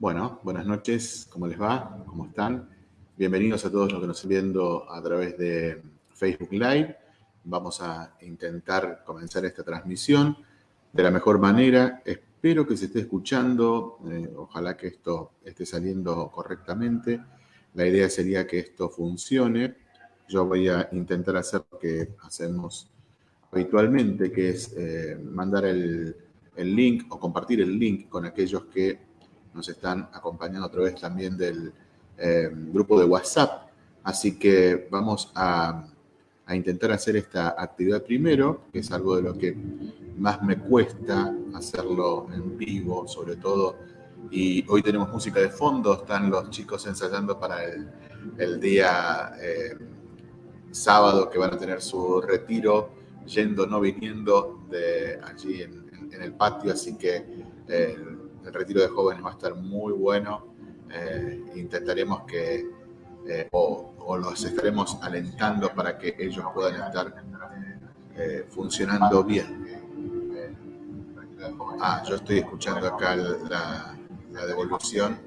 Bueno, buenas noches, ¿cómo les va? ¿Cómo están? Bienvenidos a todos los que nos están viendo a través de Facebook Live. Vamos a intentar comenzar esta transmisión de la mejor manera. Espero que se esté escuchando, eh, ojalá que esto esté saliendo correctamente. La idea sería que esto funcione. Yo voy a intentar hacer lo que hacemos habitualmente, que es eh, mandar el, el link o compartir el link con aquellos que nos están acompañando a través también del eh, grupo de WhatsApp. Así que vamos a, intentar hacer esta actividad primero, que es algo de lo que más me cuesta hacerlo en vivo, sobre todo. Y hoy tenemos música de fondo, están los chicos ensayando para el, día eh, sábado que van a tener su retiro, yendo, no viniendo de allí en, el patio, así que eh, el retiro de jóvenes va a estar muy bueno. Eh, intentaremos que, eh, o, los estaremos alentando para que ellos puedan estar eh, funcionando bien. Ah, yo estoy escuchando acá la, devolución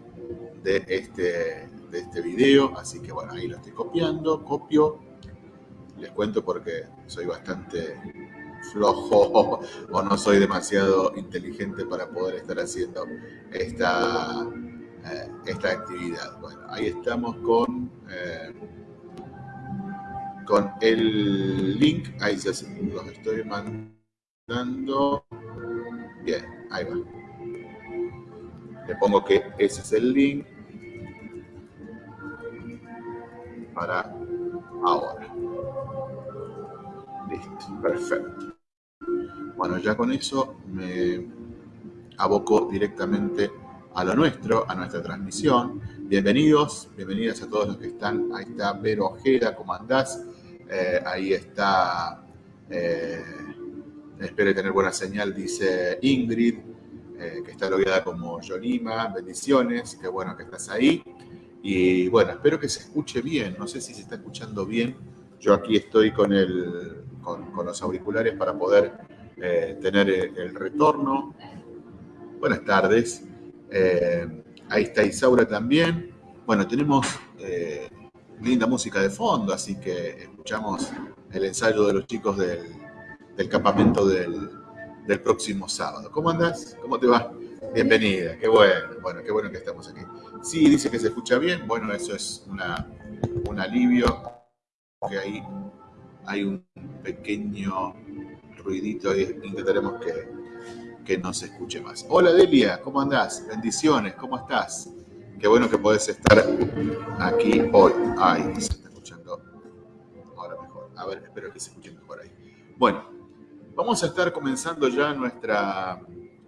de este, de este video, así que bueno, ahí lo estoy copiando, copio. Les cuento porque soy bastante flojo o no soy demasiado inteligente para poder estar haciendo esta, eh, esta actividad. Bueno, ahí estamos con, eh, con el link, ahí se los estoy mandando. Bien, ahí va. Le pongo que ese es el link para ahora. Listo, perfecto. Bueno, ya con eso me aboco directamente a lo nuestro, a nuestra transmisión. Bienvenidos, bienvenidas a todos los que están. Ahí está Vero Ojeda, ¿cómo andás? Eh, ahí está, eh, espero tener buena señal, dice Ingrid, eh, que está logueada como Yolima. Bendiciones, qué bueno que estás ahí. Y bueno, espero que se escuche bien. No sé si se está escuchando bien. Yo aquí estoy con, el, con los auriculares para poder eh, tener el retorno. Buenas tardes. Eh, ahí está Isaura también. Bueno, tenemos eh, linda música de fondo, así que escuchamos el ensayo de los chicos del, campamento del, próximo sábado. ¿Cómo andas? ¿Cómo te va? Bienvenida, qué bueno, bueno, qué bueno que estamos aquí. Sí, dice que se escucha bien, bueno, eso es un alivio, que ahí hay un pequeño ruidito y intentaremos que, que no se escuche más. Hola Delia, ¿cómo andás? Bendiciones, ¿cómo estás? Qué bueno que podés estar aquí hoy. Ay, se está escuchando ahora mejor. A ver, espero que se escuche mejor ahí. Bueno, vamos a estar comenzando ya nuestra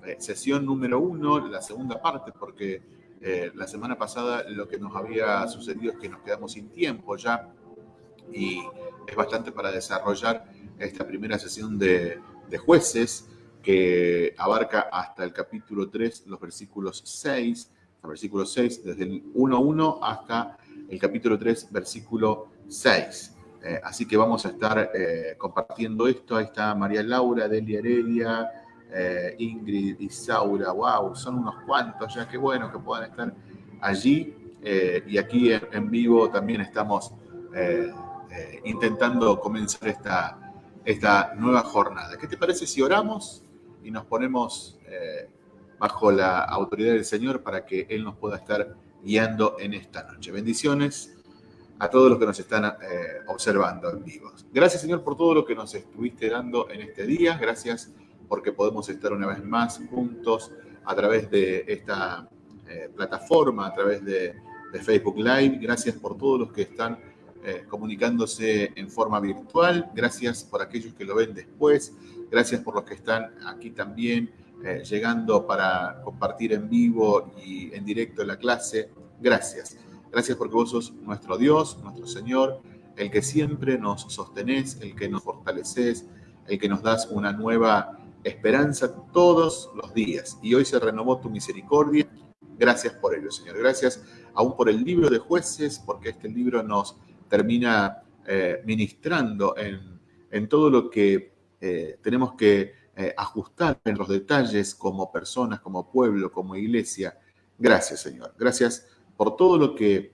eh, sesión número uno, la segunda parte, porque eh, la semana pasada lo que nos había sucedido es que nos quedamos sin tiempo ya y es bastante para desarrollar esta primera sesión de, jueces que abarca hasta el capítulo 3, los versículos 6, el versículo 6, desde el 1.1 hasta el capítulo 3, versículo 6. Eh, así que vamos a estar eh, compartiendo esto. Ahí está María Laura, Delia Heredia, eh, Ingrid, Isaura, wow, son unos cuantos ya, qué bueno que puedan estar allí. y aquí en, vivo también estamos intentando comenzar esta, esta nueva jornada. ¿Qué te parece si oramos y nos ponemos eh, bajo la autoridad del Señor para que Él nos pueda estar guiando en esta noche? Bendiciones a todos los que nos están eh, observando en vivo. Gracias Señor por todo lo que nos estuviste dando en este día. Gracias porque podemos estar una vez más juntos a través de esta eh, plataforma, a través de Facebook Live. Gracias por todos los que están eh, comunicándose en forma virtual. Gracias por aquellos que lo ven después. Gracias por los que están aquí también eh, llegando para compartir en vivo y en directo la clase. Gracias. Gracias porque vos sos nuestro Dios, nuestro Señor, el que siempre nos sostenés, el que nos fortaleces, el que nos das una nueva esperanza todos los días. Y hoy se renovó tu misericordia. Gracias por ello, Señor. Gracias aún por el libro de jueces, porque este libro nos termina eh, ministrando en, todo lo que eh, tenemos que eh, ajustar en los detalles como personas, como pueblo, como iglesia, Gracias, Señor. Gracias por todo lo que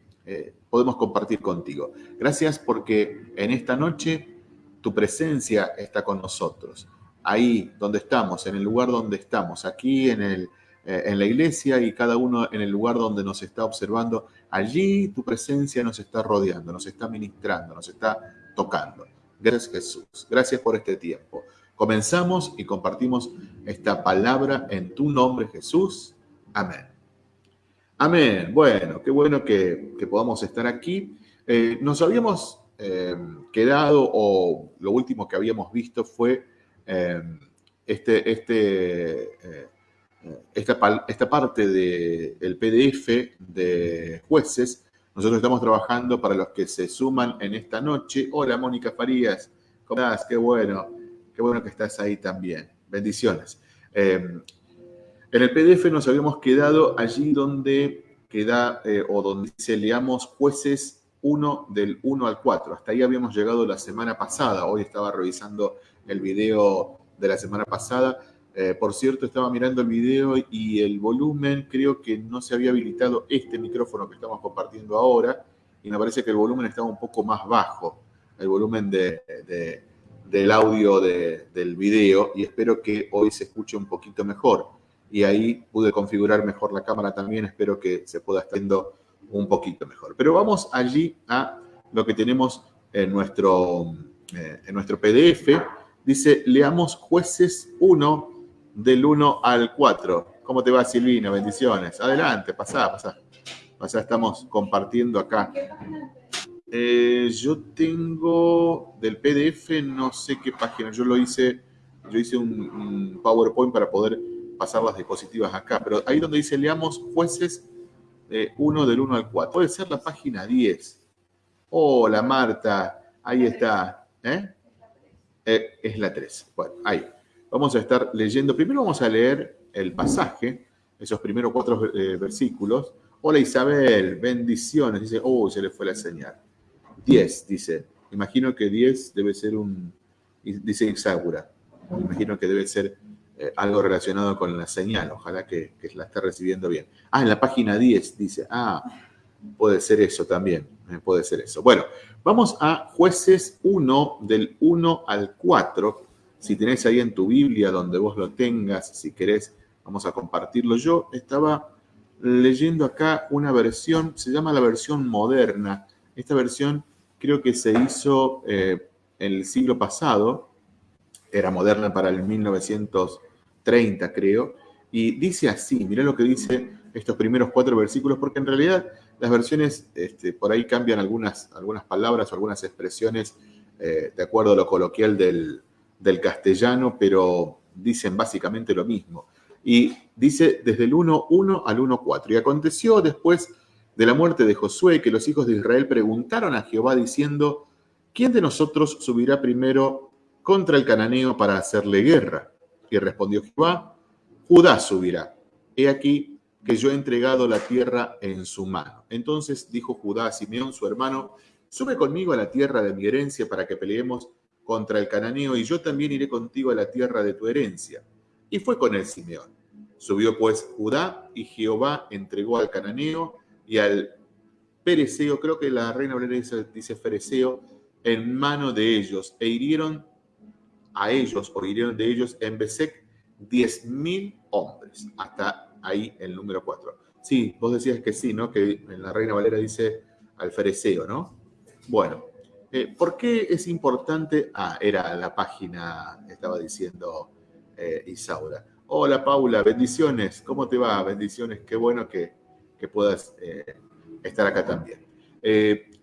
podemos compartir contigo. Gracias porque en esta noche tu presencia está con nosotros. Ahí donde estamos, en el lugar donde estamos, aquí en, el, eh, en la iglesia y cada uno en el lugar donde nos está observando, allí tu presencia nos está rodeando, nos está ministrando, nos está tocando. Gracias Jesús. Gracias por este tiempo. Comenzamos y compartimos esta palabra en tu nombre Jesús. Amén. Amén. Bueno, qué bueno que, podamos estar aquí. Eh, nos habíamos eh, quedado, o lo último que habíamos visto fue este, este, esta, esta, parte del PDF de jueces. Nosotros estamos trabajando para los que se suman en esta noche. Hola, Mónica Farías. ¿Cómo estás? Qué bueno. Qué bueno que estás ahí también. Bendiciones. Em, en el PDF nos habíamos quedado allí donde queda eh, o donde dice leamos jueces 1 del 1 al 4. Hasta ahí habíamos llegado la semana pasada. Hoy estaba revisando el video de la semana pasada. Eh, por cierto, estaba mirando el video y el volumen creo que no se había habilitado este micrófono que estamos compartiendo ahora y me parece que el volumen estaba un poco más bajo, el volumen de del audio del video y espero que hoy se escuche un poquito mejor. Y ahí pude configurar mejor la cámara también, espero que se pueda estar viendo un poquito mejor. Pero vamos allí a lo que tenemos en nuestro, eh, en nuestro PDF. Dice, leamos jueces 1 del 1 al 4. ¿Cómo te va Silvina? Bendiciones. Adelante, pasá, pasá. Pasá, estamos compartiendo acá eh, yo tengo del PDF, no sé qué página. Yo lo hice, yo hice un, PowerPoint para poder pasar las diapositivas acá. Pero ahí donde dice leamos jueces 1 del 1 al 4. Puede ser la página 10. Hola Marta, ahí está. ¿eh? Eh, es la 3. Bueno, ahí. Vamos a estar leyendo. Primero vamos a leer el pasaje, esos primeros cuatro versículos. Hola Isabel, bendiciones. Dice, oh, se le fue la señal. 10, dice. Imagino que 10 debe ser un, dice Ixagura. Imagino que debe ser eh, algo relacionado con la señal. Ojalá que, la esté recibiendo bien. Ah, en la página 10 dice. Ah, puede ser eso también. Eh, puede ser eso. Bueno, vamos a jueces 1 del 1 al 4. Si tenés ahí en tu Biblia donde vos lo tengas, si querés, vamos a compartirlo. Yo estaba leyendo acá una versión, se llama la versión moderna. Esta versión creo que se hizo eh, el siglo pasado, era moderna para el 1930, creo, y dice así, mirá lo que dice estos primeros cuatro versículos, porque en realidad las versiones este, por ahí cambian algunas, algunas palabras o algunas expresiones eh, de acuerdo a lo coloquial del, del castellano, pero dicen básicamente lo mismo. Y dice desde el 1.1 al 1.4. Y aconteció después de la muerte de Josué que los hijos de Israel preguntaron a Jehová diciendo, ¿quién de nosotros subirá primero contra el cananeo para hacerle guerra? Y respondió Jehová, Judá subirá. He aquí que yo he entregado la tierra en su mano. Entonces dijo Judá a Simeón, su hermano, sube conmigo a la tierra de mi herencia para que peleemos contra el cananeo, y yo también iré contigo a la tierra de tu herencia. Y fue con él Simeón. Subió pues Judá, y Jehová entregó al cananeo y al pereceo, creo que la reina Valera dice, fereceo, en mano de ellos, e hirieron a ellos, o hirieron de ellos en Besek, diez mil hombres. Hasta ahí el número 4. Sí, vos decías que sí, ¿no? Que en la Reina Valera dice al fereceo, ¿no? Bueno, eh, ¿por qué es importante? Ah, era la página, estaba diciendo eh, Isaura. Hola Paula, bendiciones, ¿cómo te va? Bendiciones, qué bueno que, que puedas eh, estar acá también.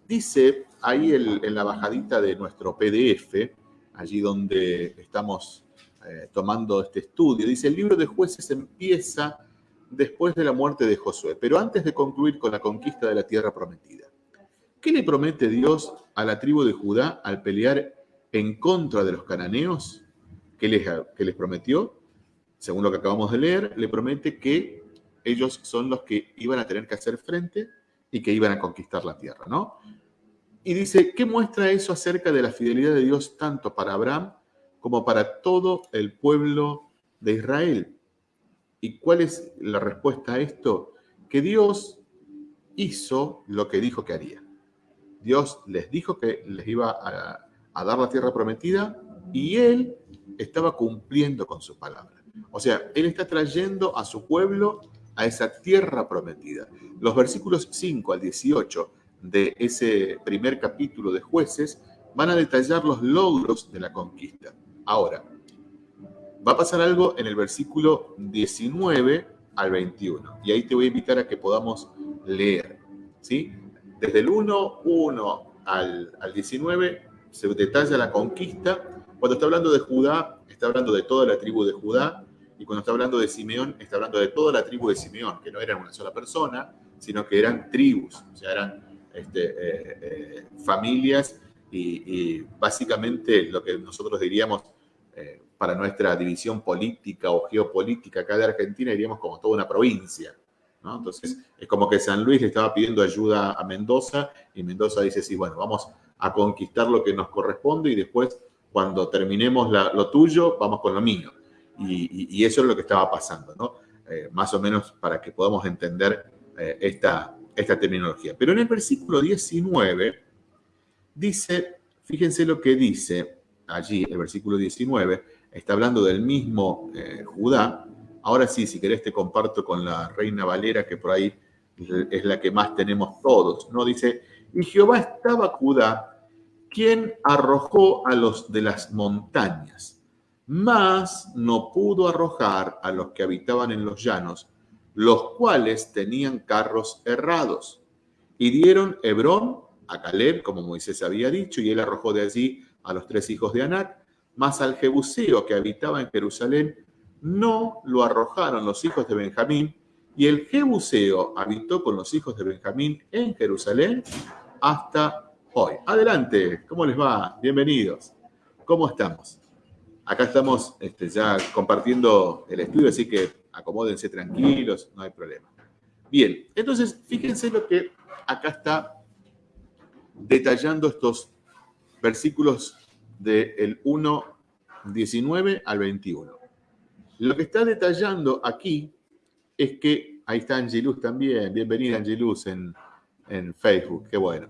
Dice ahí en la bajadita de nuestro PDF, allí donde estamos tomando este estudio, dice, el libro de jueces empieza después de la muerte de Josué, pero antes de concluir con la conquista de la tierra prometida. ¿Qué le promete Dios a la tribu de Judá al pelear en contra de los cananeos? ¿Qué les, qué les prometió? Según lo que acabamos de leer, le promete que ellos son los que iban a tener que hacer frente y que iban a conquistar la tierra, ¿no? Y dice, ¿qué muestra eso acerca de la fidelidad de Dios tanto para Abraham como para todo el pueblo de Israel? ¿Y cuál es la respuesta a esto? que Dios hizo lo que dijo que haría. Dios les dijo que les iba a, dar la tierra prometida y Él estaba cumpliendo con su palabra. O sea, Él está trayendo a su pueblo a esa tierra prometida. Los versículos 5 al 18 de ese primer capítulo de jueces van a detallar los logros de la conquista. Ahora, va a pasar algo en el versículo 19 al 21. Y ahí te voy a invitar a que podamos leer. ¿sí? Desde el 1, 1 al, al 19 se detalla la conquista. Cuando está hablando de Judá, está hablando de toda la tribu de Judá. Y cuando está hablando de Simeón, está hablando de toda la tribu de Simeón, que no eran una sola persona, sino que eran tribus, o sea, eran este, eh, eh, familias y, básicamente lo que nosotros diríamos eh, para nuestra división política o geopolítica acá de Argentina, diríamos como toda una provincia. Entonces, es como que San Luis le estaba pidiendo ayuda a Mendoza y Mendoza dice, sí, bueno, vamos a conquistar lo que nos corresponde y después, cuando terminemos lo tuyo, vamos con lo mío. Y, eso es lo que estaba pasando, ¿no? Eh, más o menos para que podamos entender eh, esta, esta terminología. Pero en el versículo 19 dice, fíjense lo que dice allí, el versículo 19, está hablando del mismo eh, Judá. Ahora sí, si querés te comparto con la reina Valera, que por ahí es la que más tenemos todos, ¿no? Dice, y Jehová estaba Judá, quien arrojó a los de las montañas mas no pudo arrojar a los que habitaban en los llanos, los cuales tenían carros errados. Y dieron Hebrón a Caleb, como Moisés había dicho, y él arrojó de allí a los tres hijos de Anac, mas al Jebuseo que habitaba en Jerusalén, no lo arrojaron los hijos de Benjamín, y el Jebuseo habitó con los hijos de Benjamín en Jerusalén hasta hoy. Adelante, ¿cómo les va? Bienvenidos. ¿Cómo estamos? Acá estamos este, ya compartiendo el estudio, así que acomódense tranquilos, no hay problema. Bien, entonces fíjense lo que acá está detallando estos versículos del 1, 19 al 21. Lo que está detallando aquí es que, ahí está Angelus también, bienvenida Angelus en, en Facebook, qué bueno.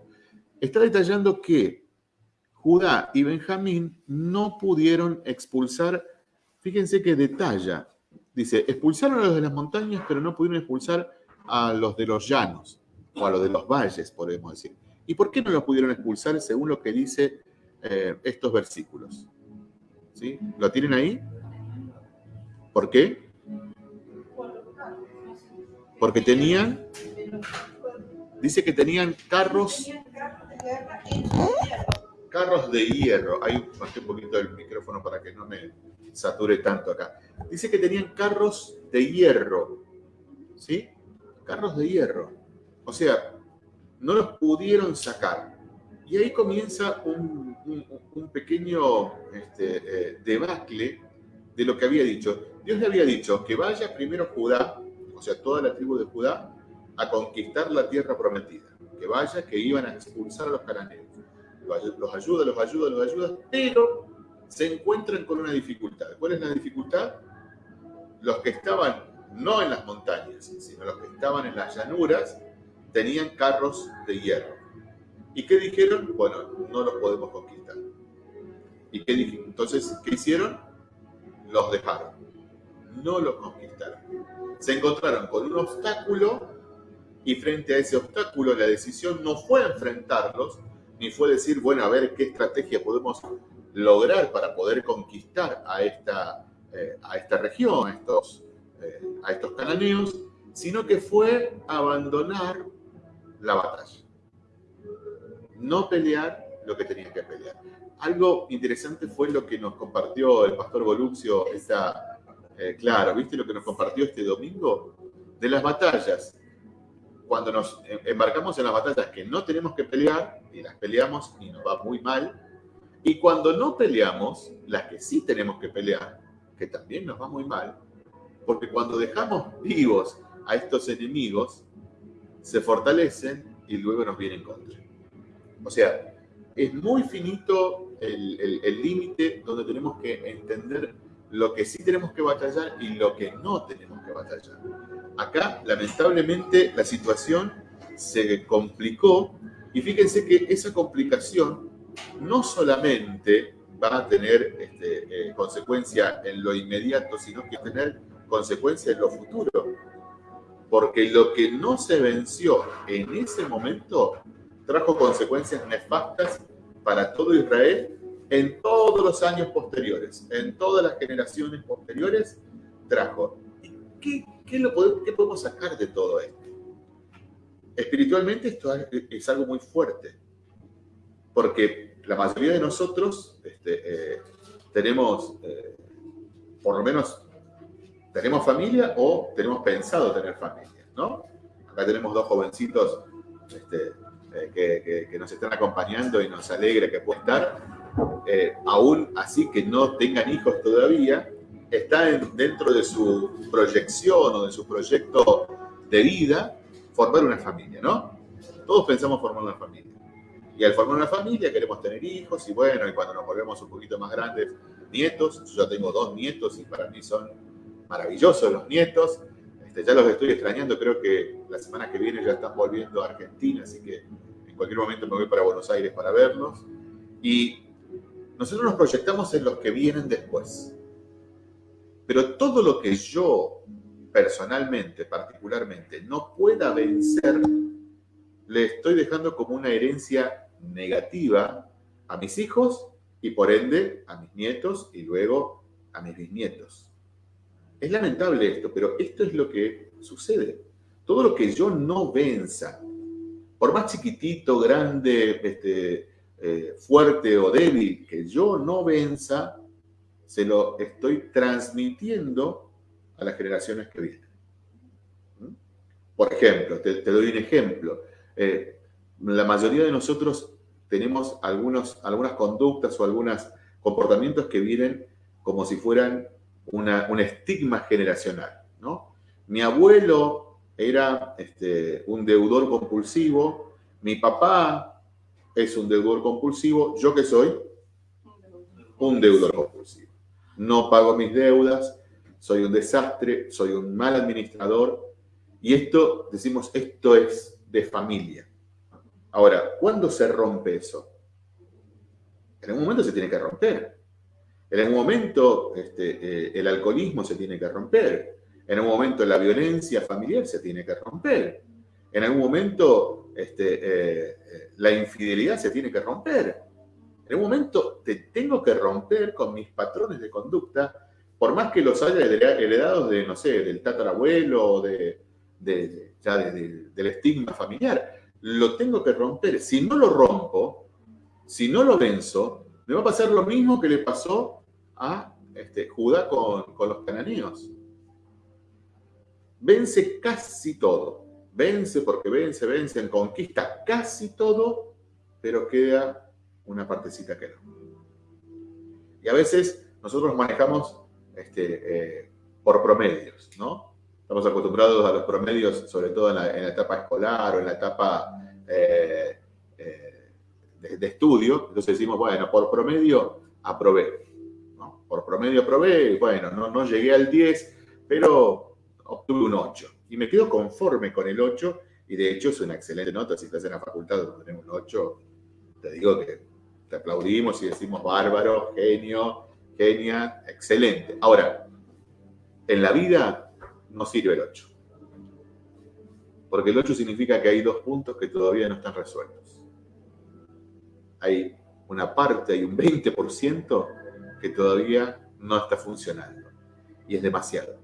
Está detallando que Judá y Benjamín no pudieron expulsar, fíjense que detalla, dice, expulsaron a los de las montañas, pero no pudieron expulsar a los de los llanos, o a los de los valles, podemos decir. ¿Y por qué no los pudieron expulsar según lo que dice eh, estos versículos? ¿Sí? ¿Lo tienen ahí? ¿Por qué? Porque tenían, dice que tenían carros carros de hierro. Ahí bajé un poquito el micrófono para que no me sature tanto acá. Dice que tenían carros de hierro. ¿Sí? Carros de hierro. O sea, no los pudieron sacar. Y ahí comienza un, pequeño este, eh, debacle de lo que había dicho. Dios le había dicho que vaya primero Judá, o sea, toda la tribu de Judá, a conquistar la tierra prometida. Que vaya, que iban a expulsar a los cananeos los ayuda, los ayuda, los ayuda, pero se encuentran con una dificultad. ¿Cuál es la dificultad? Los que estaban no en las montañas, sino los que estaban en las llanuras, tenían carros de hierro. ¿Y qué dijeron? Bueno, no los podemos conquistar. ¿Y qué dijeron? Entonces, ¿qué hicieron? Los dejaron. No los conquistaron. Se encontraron con un obstáculo y frente a ese obstáculo la decisión no fue enfrentarlos, ni fue decir, bueno, a ver qué estrategia podemos lograr para poder conquistar a esta, eh, a esta región, a estos, eh, a estos cananeos, sino que fue abandonar la batalla. No pelear lo que tenía que pelear. Algo interesante fue lo que nos compartió el pastor Boluxio, esa, eh, claro, ¿viste lo que nos compartió este domingo? De las batallas cuando nos embarcamos en las batallas que no tenemos que pelear, y las peleamos y nos va muy mal, y cuando no peleamos, las que sí tenemos que pelear, que también nos va muy mal, porque cuando dejamos vivos a estos enemigos, se fortalecen y luego nos vienen contra. O sea, es muy finito el límite donde tenemos que entender lo que sí tenemos que batallar y lo que no tenemos que batallar. Acá, lamentablemente, la situación se complicó y fíjense que esa complicación no solamente va a tener este, eh, consecuencia en lo inmediato, sino que tener consecuencia en lo futuro. Porque lo que no se venció en ese momento trajo consecuencias nefastas para todo Israel en todos los años posteriores, en todas las generaciones posteriores, trajo. ¿Qué, qué, lo podemos, qué podemos sacar de todo esto? Espiritualmente esto es algo muy fuerte, porque la mayoría de nosotros este, eh, tenemos, eh, por lo menos, tenemos familia o tenemos pensado tener familia, ¿no? Acá tenemos dos jovencitos este, eh, que, nos están acompañando y nos alegra que puedan estar. Aún así que no tengan hijos todavía, está dentro de su proyección o de su proyecto de vida formar una familia, ¿no? Todos pensamos formar una familia. Y al formar una familia queremos tener hijos y bueno, y cuando nos volvemos un poquito más grandes, nietos. Yo tengo dos nietos y para mí son maravillosos los nietos. Este, ya los estoy extrañando, creo que la semana que viene ya están volviendo a Argentina, así que en cualquier momento me voy para Buenos Aires para verlos. Y nosotros nos proyectamos en los que vienen después. Pero todo lo que yo personalmente, particularmente, no pueda vencer, le estoy dejando como una herencia negativa a mis hijos y por ende a mis nietos y luego a mis bisnietos. Es lamentable esto, pero esto es lo que sucede. Todo lo que yo no venza, por más chiquitito, grande, este, eh, fuerte o débil que yo no venza, se lo estoy transmitiendo a las generaciones que vienen. ¿Mm? Por ejemplo, te, doy un ejemplo. Eh, la mayoría de nosotros tenemos algunos, algunas conductas o algunos comportamientos que vienen como si fueran un estigma generacional. ¿no? Mi abuelo era este, un deudor compulsivo, mi papá es un deudor compulsivo, ¿yo qué soy? Un deudor compulsivo. No pago mis deudas, soy un desastre, soy un mal administrador. Y esto, decimos, esto es de familia. Ahora, ¿cuándo se rompe eso? En algún momento se tiene que romper. En algún momento este, eh, el alcoholismo se tiene que romper. En algún momento la violencia familiar se tiene que romper. En algún momento este, eh, eh, la infidelidad se tiene que romper. En algún momento te tengo que romper con mis patrones de conducta, por más que los haya heredado de, no sé, del tatarabuelo o de, ya del estigma familiar lo tengo que romper. Si no lo rompo, si no lo venzo, me va a pasar lo mismo que le pasó a este, Judá con, con los cananeos. Vence casi todo. Vence porque vence, vence, conquista casi todo, pero queda una partecita que no. Y a veces nosotros manejamos este, eh, por promedios, ¿no? Estamos acostumbrados a los promedios, sobre todo en la, etapa escolar o en la etapa eh, eh, de, estudio. Entonces decimos, bueno, por promedio aprobé. Por promedio aprobé, bueno, no, no llegué al 10, pero obtuve un 8. Y me quedo conforme con el 8, y de hecho es una excelente nota. Si estás en la facultad donde tenemos un 8, te digo que te aplaudimos y decimos bárbaro, genio, genia, excelente. Ahora, en la vida no sirve el 8. Porque el 8 significa que hay dos puntos que todavía no están resueltos. Hay una parte, hay un 20% que todavía no está funcionando. Y es demasiado.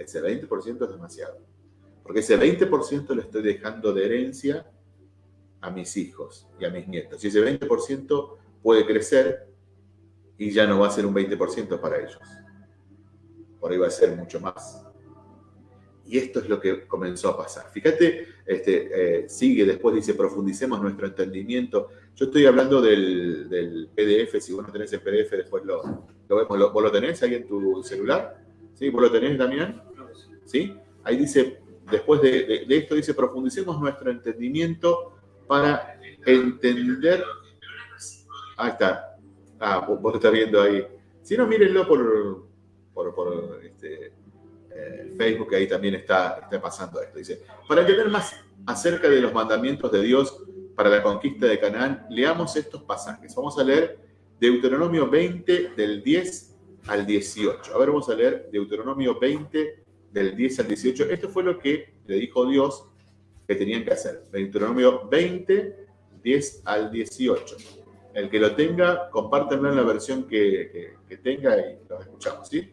Ese 20% es demasiado. Porque ese 20% lo estoy dejando de herencia a mis hijos y a mis nietos. Y ese 20% puede crecer y ya no va a ser un 20% para ellos. Por ahí va a ser mucho más. Y esto es lo que comenzó a pasar. Fíjate, este, eh, sigue después, dice, profundicemos nuestro entendimiento. Yo estoy hablando del, PDF, si vos no tenés el PDF, después lo, vemos. ¿Vos lo tenés ahí en tu celular? ¿Sí? ¿Vos lo tenés, Damián? ¿Sí? Ahí dice, después de, esto, dice, profundicemos nuestro entendimiento para entender... Ahí está. Ah, vos, vos estás viendo ahí. Si no, mírenlo por, por, este, eh, Facebook, ahí también está, está pasando esto. Dice, para entender más acerca de los mandamientos de Dios para la conquista de Canaán, leamos estos pasajes. Vamos a leer Deuteronomio 20 del 10 al 18. A ver, vamos a leer Deuteronomio 20 del 10 al 18. Esto fue lo que le dijo Dios que tenían que hacer. Deuteronomio 20, 10 al 18. El que lo tenga, compártanlo en la versión que, tenga y lo escuchamos, ¿sí?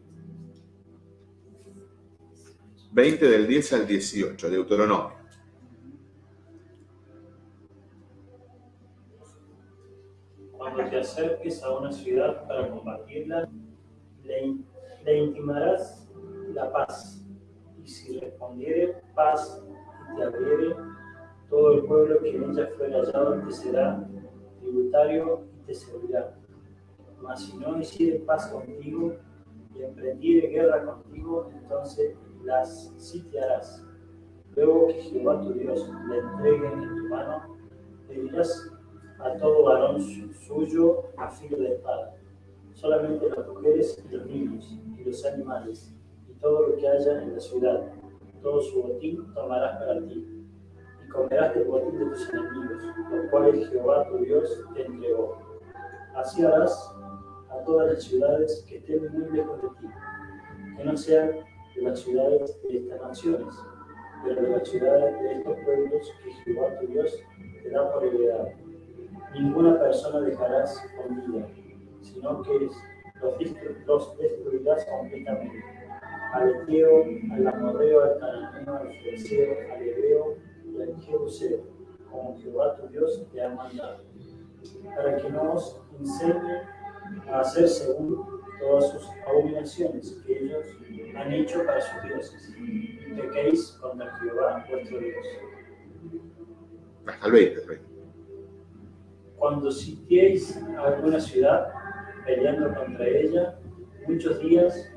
20 del 10 al 18, Deuteronomio. Cuando te acerques a una ciudad para combatirla, le intimarás la paz. Y si respondiere paz y te abriere, todo el pueblo que en ella hallado te será tributario y te servirá. Mas si no hiciere paz contigo y emprendiere guerra contigo, entonces las sitiarás. Luego que Jehová tu Dios le entregue en tu mano, le dirás a todo varón suyo a filo de espada. Solamente las mujeres y los niños y los animales todo lo que haya en la ciudad, todo su botín tomarás para ti y comerás del botín de tus enemigos, los cuales Jehová tu Dios te entregó. Así harás a todas las ciudades que estén muy lejos de ti, que no sean de las ciudades de estas naciones, pero de las ciudades de estos pueblos que Jehová tu Dios te da por heredad. Ninguna persona dejarás con vida, sino que los destruirás completamente. Al Eteo, al Amorreo, al Cananeo, al Fereceo, al Hebreo, Jebuseo, como Jehová tu Dios te ha mandado, para que no os enseñe a hacer según todas sus abominaciones que ellos han hecho para sus dioses, y pequéis contra Jehová vuestro Dios. Hasta el 20, Cuando sitiéis alguna ciudad, peleando contra ella muchos días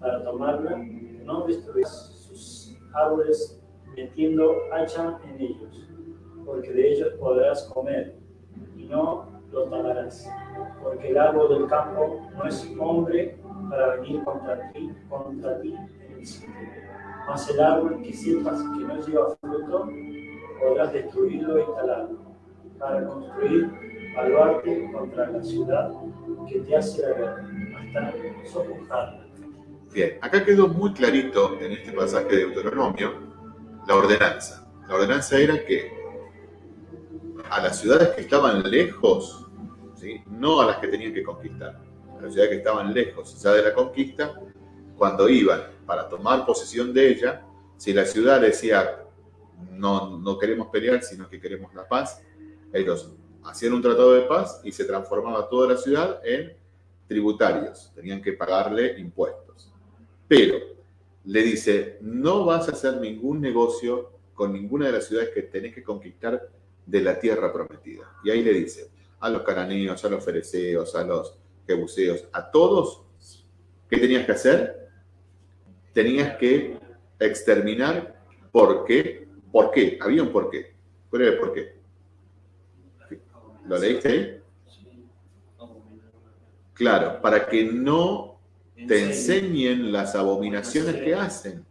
para tomarla, no destruís sus árboles metiendo hacha en ellos, porque de ellos podrás comer, y no lo talarás, porque el árbol del campo no es hombre para venir contra ti, contra ti en el sitio. Mas el árbol que sepas que no lleva fruto, podrás destruirlo y talarlo, para construir baluarte contra la ciudad que te hace la guerra, hasta sofocarla. Bien, acá quedó muy clarito en este pasaje de Deuteronomio la ordenanza. La ordenanza era que a las ciudades que estaban lejos, no a las que tenían que conquistar, a las ciudades que estaban lejos ya de la conquista, cuando iban para tomar posesión de ella, si la ciudad decía no, no queremos pelear, sino que queremos la paz, ellos hacían un tratado de paz y se transformaba toda la ciudad en tributarios, tenían que pagarle impuestos. Pero le dice, no vas a hacer ningún negocio con ninguna de las ciudades que tenés que conquistar de la tierra prometida. Y ahí le dice, a los cananeos, a los fereceos, a los jebuseos, a todos, ¿qué tenías que hacer? Tenías que exterminar. ¿Por qué? ¿Por qué? Había un por qué. ¿Cuál era el por qué? ¿Lo leíste ahí? Claro, para que no te enseñen las abominaciones que hacen.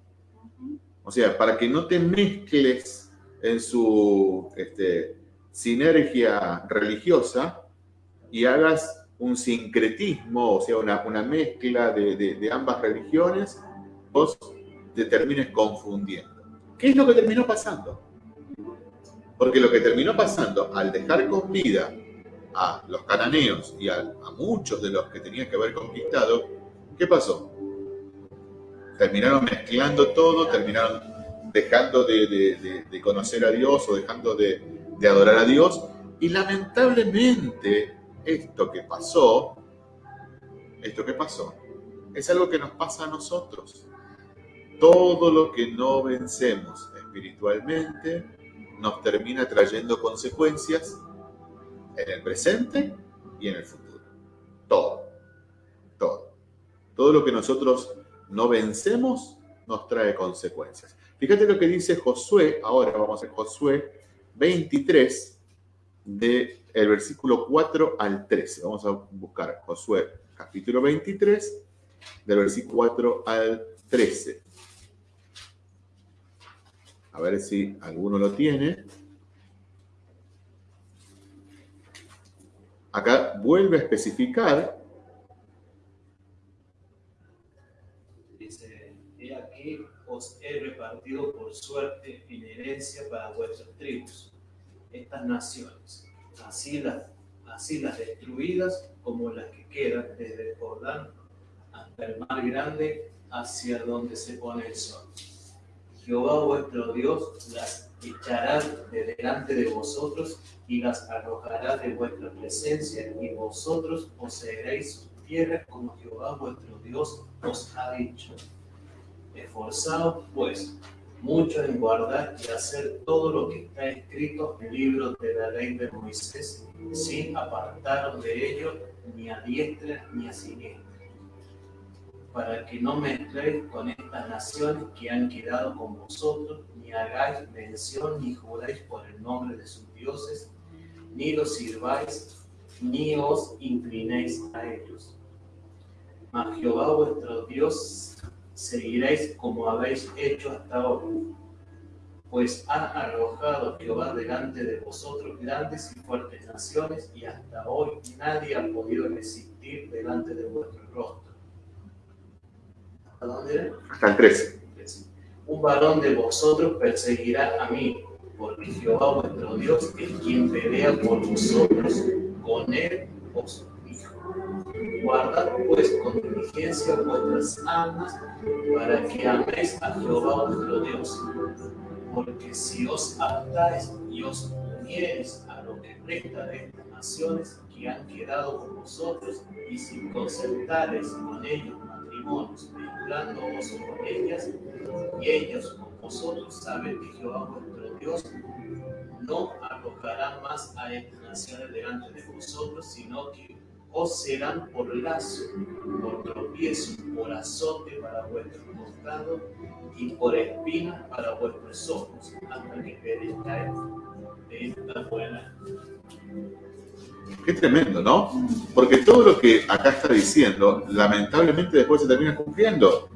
O sea, para que no te mezcles en su este, sinergia religiosa y hagas un sincretismo, o sea, una, mezcla de, ambas religiones, vos te termines confundiendo. ¿Qué es lo que terminó pasando? Porque lo que terminó pasando al dejar con vida a los cananeos y a, a muchos de los que tenían que haber conquistado, ¿Qué pasó? Terminaron mezclando todo, terminaron dejando de, conocer a Dios o dejando de, adorar a Dios. Y lamentablemente esto que pasó, esto que pasó, es algo que nos pasa a nosotros. Todo lo que no vencemos espiritualmente nos termina trayendo consecuencias en el presente y en el futuro. Todo. Todo lo que nosotros no vencemos nos trae consecuencias. Fíjate lo que dice Josué, ahora vamos a Josué 23, del el versículo 4 al 13. Vamos a buscar Josué capítulo 23, del versículo 4 al 13. A ver si alguno lo tiene. Acá vuelve a especificar. Dice, he aquí os he repartido por suerte en herencia para vuestras tribus, estas naciones, así las, así las destruidas como las que quedan desde Jordán hasta el mar grande hacia donde se pone el sol. Jehová vuestro Dios las echará de delante de vosotros y las arrojará de vuestra presencia y vosotros poseeréis su tierra como Jehová vuestro Dios os ha dicho. Esforzaos pues mucho en guardar y hacer todo lo que está escrito en el libro de la ley de Moisés, sin apartaros de ello ni a diestra ni a siniestra, para que no mezcléis con estas naciones que han quedado con vosotros, ni hagáis mención ni juráis por el nombre de sus dioses, ni los sirváis, ni os inclinéis a ellos. Mas Jehová vuestro Dios seguiréis como habéis hecho hasta ahora. Pues ha arrojado Jehová delante de vosotros grandes y fuertes naciones, y hasta hoy nadie ha podido resistir delante de vuestro rostro. ¿Hasta dónde era? Hasta el 13. Un varón de vosotros perseguirá a mí, porque Jehová vuestro Dios es quien pelea por vosotros, con él os Guardad pues con diligencia vuestras almas para que améis a Jehová vuestro Dios. Porque si os adaptáis y os uniereis a lo que resta de estas naciones que han quedado con vosotros, y si concertareis con ellos matrimonios, vinculándoos con ellas, y ellos con vosotros, saben que Jehová vuestro Dios no arrojará más a estas naciones delante de vosotros, sino que os serán por lazo, por tropiezo, por azote para vuestros costados y por espinas para vuestros ojos, hasta que perezcáis de esta buena. Qué tremendo, ¿no? Porque todo lo que acá está diciendo, lamentablemente después se termina cumpliendo.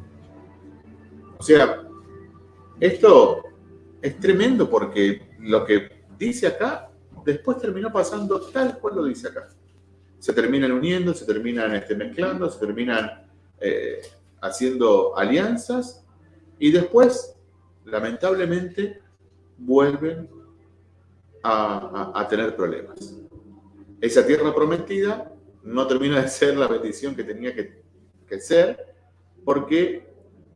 O sea, esto es tremendo porque lo que dice acá, después terminó pasando tal cual lo dice acá se terminan uniendo, se terminan este, mezclando, se terminan eh, haciendo alianzas y después, lamentablemente, vuelven a, tener problemas. Esa tierra prometida no termina de ser la bendición que tenía que, que ser porque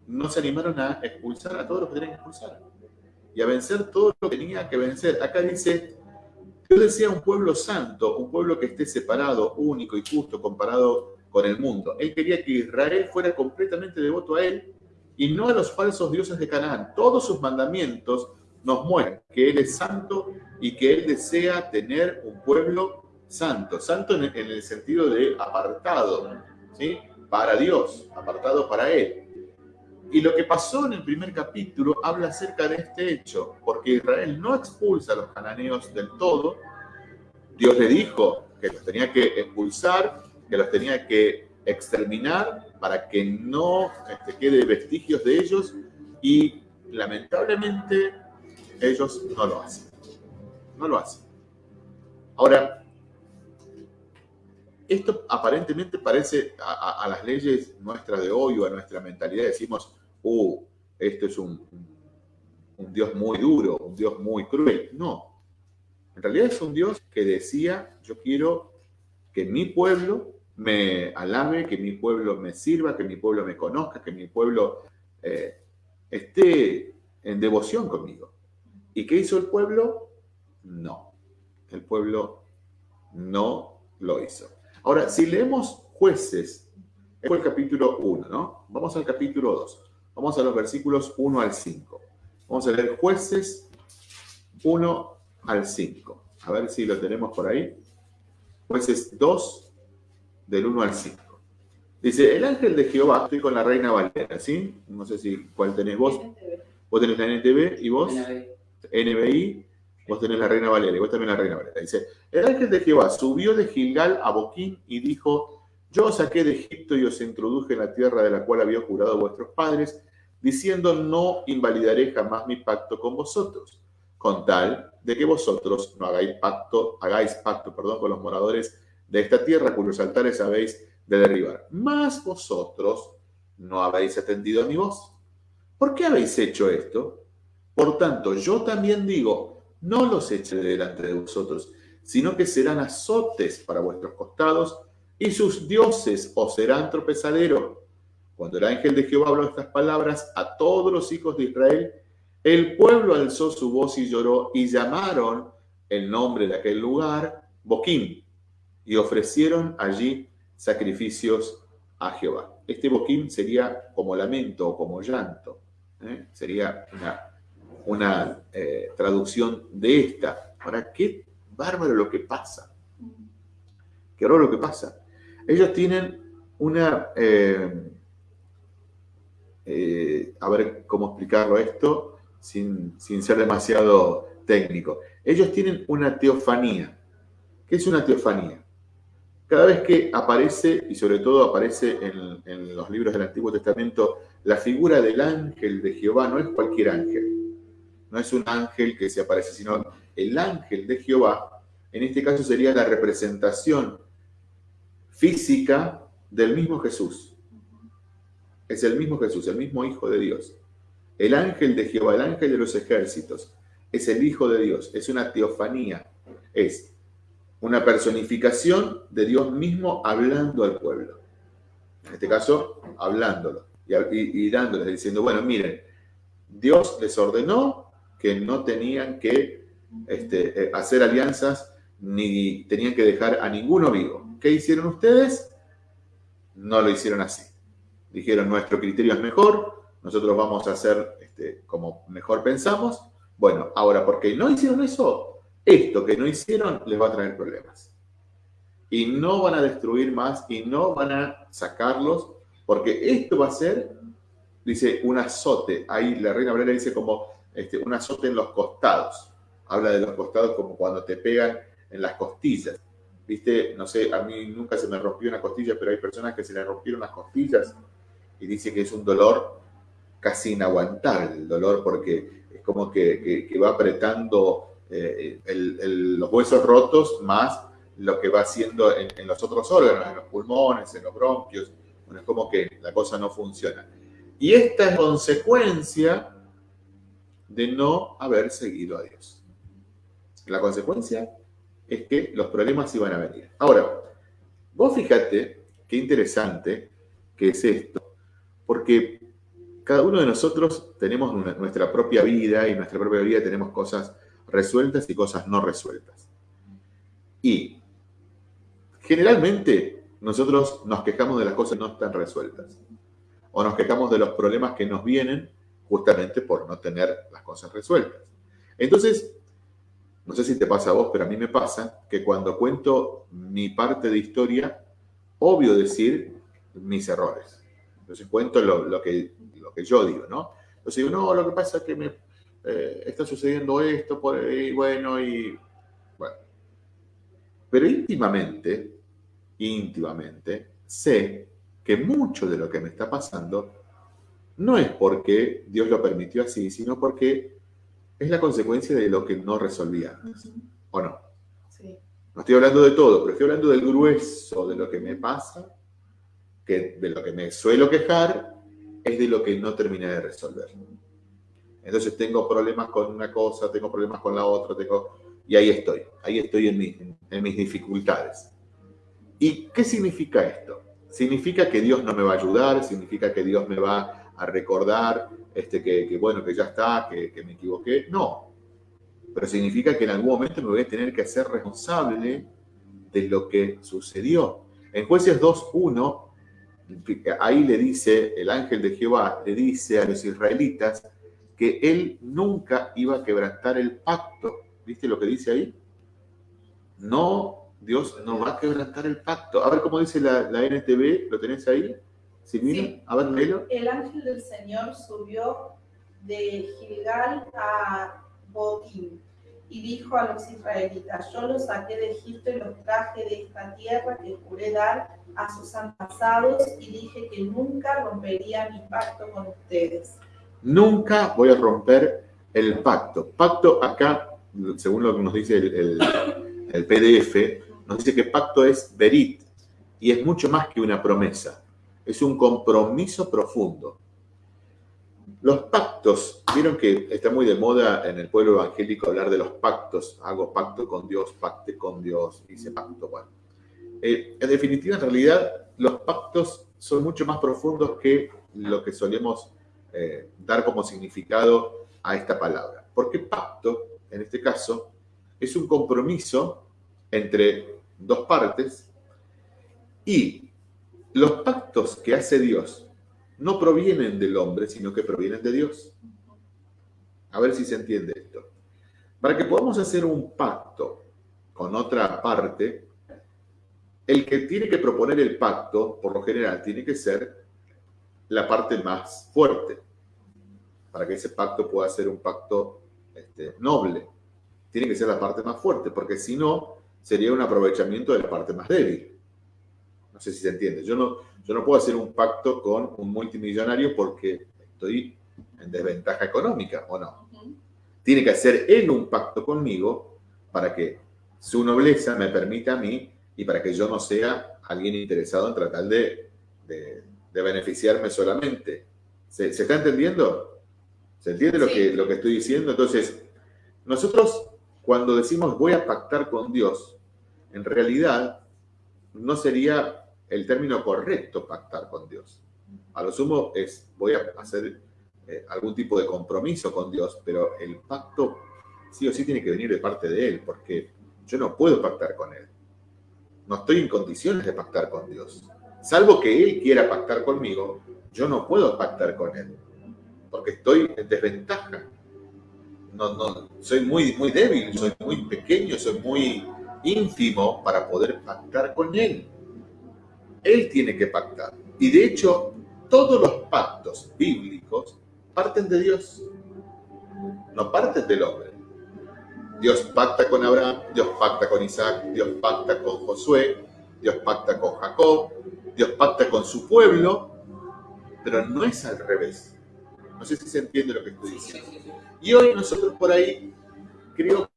no se animaron a expulsar a todos los que tenían que expulsar y a vencer todo lo que tenía que vencer. Acá dice, Dios decía un pueblo santo, un pueblo que esté separado, único y justo comparado con el mundo. Él quería que Israel fuera completamente devoto a Él y no a los falsos dioses de Canaán. Todos sus mandamientos nos muestran que Él es santo y que Él desea tener un pueblo santo. Santo en el sentido de apartado, ¿sí? Para Dios, apartado para Él. Y lo que pasó en el primer capítulo habla acerca de este hecho, porque Israel no expulsa a los cananeos del todo. Dios le dijo que los tenía que expulsar, que los tenía que exterminar para que no este, quede vestigios de ellos y lamentablemente ellos no lo hacen. No lo hacen. Ahora, esto aparentemente parece a, las leyes nuestras de hoy o a nuestra mentalidad, decimos, uh, esto es un, un Dios muy duro, un Dios muy cruel. No, en realidad es un Dios que decía, yo quiero que mi pueblo me alabe, que mi pueblo me sirva, que mi pueblo me conozca, que mi pueblo eh, esté en devoción conmigo. ¿Y qué hizo el pueblo? No, el pueblo no lo hizo. Ahora, si leemos jueces, es el capítulo 1, ¿no? Vamos al capítulo 2. Vamos a los versículos 1 al 5. Vamos a leer jueces 1 al 5. A ver si lo tenemos por ahí. Jueces 2, del 1 al 5. Dice, el ángel de Jehová, estoy con la reina Valera, ¿sí? No sé si cuál tenés vos. Vos tenés la NTV y vos NBI Vos tenés la reina Valeria, vos también la reina Valeria. Dice, el ángel de Jehová subió de Gilgal a Boquín y dijo, Yo os saqué de Egipto y os introduje en la tierra de la cual había jurado vuestros padres, diciendo, no invalidaré jamás mi pacto con vosotros, con tal de que vosotros no hagáis pacto, hagáis pacto perdón, con los moradores de esta tierra cuyos altares habéis de derribar. Mas vosotros no habéis atendido a mi voz. ¿Por qué habéis hecho esto? Por tanto, yo también digo, no los eche delante de vosotros, sino que serán azotes para vuestros costados, y sus dioses os serán tropezadero cuando el ángel de Jehová habló estas palabras a todos los hijos de Israel, el pueblo alzó su voz y lloró y llamaron el nombre de aquel lugar Boquín y ofrecieron allí sacrificios a Jehová. Este Boquín sería como lamento o como llanto. ¿eh? Sería una, una eh, traducción de esta. Ahora, qué bárbaro lo que pasa. Qué horror lo que pasa. Ellos tienen una... Eh, eh, a ver cómo explicarlo esto sin, ser demasiado técnico. Ellos tienen una teofanía. ¿Qué es una teofanía? Cada vez que aparece, y sobre todo aparece en, en, los libros del Antiguo Testamento, la figura del ángel de Jehová no es cualquier ángel, no es un ángel que se aparece, sino el ángel de Jehová, en este caso sería la representación física del mismo Jesús. Es el mismo Jesús, el mismo Hijo de Dios. El ángel de Jehová, el ángel de los ejércitos, es el Hijo de Dios, es una teofanía, es una personificación de Dios mismo hablando al pueblo. En este caso, hablándolo y, dándoles, diciendo, bueno, miren, Dios les ordenó que no tenían que este, eh, hacer alianzas ni tenían que dejar a ninguno vivo. ¿Qué hicieron ustedes? No lo hicieron así dijeron nuestro criterio es mejor, nosotros vamos a hacer este, como mejor pensamos. Bueno, ahora, porque no hicieron eso, esto que no hicieron les va a traer problemas. Y no van a destruir más y no van a sacarlos, porque esto va a ser, dice, un azote. Ahí la reina Valera dice como este, un azote en los costados. Habla de los costados como cuando te pegan en las costillas. Viste, no sé, a mí nunca se me rompió una costilla, pero hay personas que se les rompieron las costillas y dice que es un dolor casi inaguantable, el dolor porque es como que, va apretando eh, los huesos rotos más lo que va haciendo en, los otros órganos, en los pulmones, en los bronquios. Bueno, es como que la cosa no funciona. Y esta es consecuencia de no haber seguido a Dios. La consecuencia es que los problemas iban a venir. Ahora, vos fíjate qué interesante que es esto, porque cada uno de nosotros tenemos nuestra propia vida y en nuestra propia vida tenemos cosas resueltas y cosas no resueltas. Y generalmente nosotros nos quejamos de las cosas que no están resueltas o nos quejamos de los problemas que nos vienen justamente por no tener las cosas resueltas. Entonces, no sé si te pasa a vos, pero a mí me pasa que cuando cuento mi parte de historia, obvio decir mis errores. Entonces cuento lo, que, lo que yo digo, ¿no? Entonces digo, no, lo que pasa es que me eh, está sucediendo esto, por ahí, bueno, y bueno. Pero íntimamente, íntimamente, sé que mucho de lo que me está pasando no es porque Dios lo permitió así, sino porque es la consecuencia de lo que no resolvía. ¿O no? Sí. No estoy hablando de todo, pero estoy hablando del grueso de lo que me pasa que de lo que me suelo quejar es de lo que no terminé de resolver. Entonces tengo problemas con una cosa, tengo problemas con la otra, tengo... y ahí estoy, ahí estoy en, en mis dificultades. ¿Y qué significa esto? ¿Significa que Dios no me va a ayudar? ¿Significa que Dios me va a recordar este, que, bueno, que ya está, que, me equivoqué? No. Pero significa que en algún momento me voy a tener que hacer responsable de lo que sucedió. En Jueces 2.1 ahí le dice, el ángel de Jehová le dice a los israelitas que él nunca iba a quebrantar el pacto. ¿Viste lo que dice ahí? No, Dios no va a quebrantar el pacto. A ver cómo dice la, la NTV, ¿lo tenés ahí? Sí. A ver, El ángel del Señor subió de Gilgal a Boquín y dijo a los israelitas, yo los saqué de Egipto y los traje de esta tierra que juré dar a sus antepasados y dije que nunca rompería mi pacto con ustedes. Nunca voy a romper el pacto. Pacto acá, según lo que nos dice el, el PDF, nos dice que pacto es verit y es mucho más que una promesa. Es un compromiso profundo. Los pactos, vieron que está muy de moda en el pueblo evangélico hablar de los pactos. Hago pacto con Dios, pacte con Dios, hice pacto. Bueno, eh, en definitiva, en realidad, los pactos son mucho más profundos que lo que solemos eh, dar como significado a esta palabra. Porque pacto, en este caso, es un compromiso entre dos partes y los pactos que hace Dios no provienen del hombre, sino que provienen de Dios. A ver si se entiende esto. Para que podamos hacer un pacto con otra parte, el que tiene que proponer el pacto, por lo general, tiene que ser la parte más fuerte, para que ese pacto pueda ser un pacto este, noble. Tiene que ser la parte más fuerte, porque si no, sería un aprovechamiento de la parte más débil. No sé si se entiende. Yo no, yo no puedo hacer un pacto con un multimillonario porque estoy en desventaja económica, ¿o no? Tiene que hacer él un pacto conmigo para que su nobleza me permita a mí y para que yo no sea alguien interesado en tratar de, de, beneficiarme solamente. ¿Se, está entendiendo? ¿Se entiende lo, que, lo que estoy diciendo? Entonces, nosotros cuando decimos voy a pactar con Dios, en realidad no sería el término correcto pactar con Dios. A lo sumo es, voy a hacer eh, algún tipo de compromiso con Dios, pero el pacto sí o sí tiene que venir de parte de Él, porque yo no puedo pactar con Él. No estoy en condiciones de pactar con Dios. Salvo que Él quiera pactar conmigo, yo no puedo pactar con Él, porque estoy en desventaja. No, no, soy muy, muy débil, soy muy pequeño, soy muy ínfimo para poder pactar con Él. Él tiene que pactar. Y de hecho, todos los pactos bíblicos parten de Dios, no parten del hombre. Dios pacta con Abraham, Dios pacta con Isaac, Dios pacta con Josué, Dios pacta con Jacob, Dios pacta con su pueblo, pero no es al revés. No sé si se entiende lo que estoy diciendo. Y hoy nosotros por ahí creo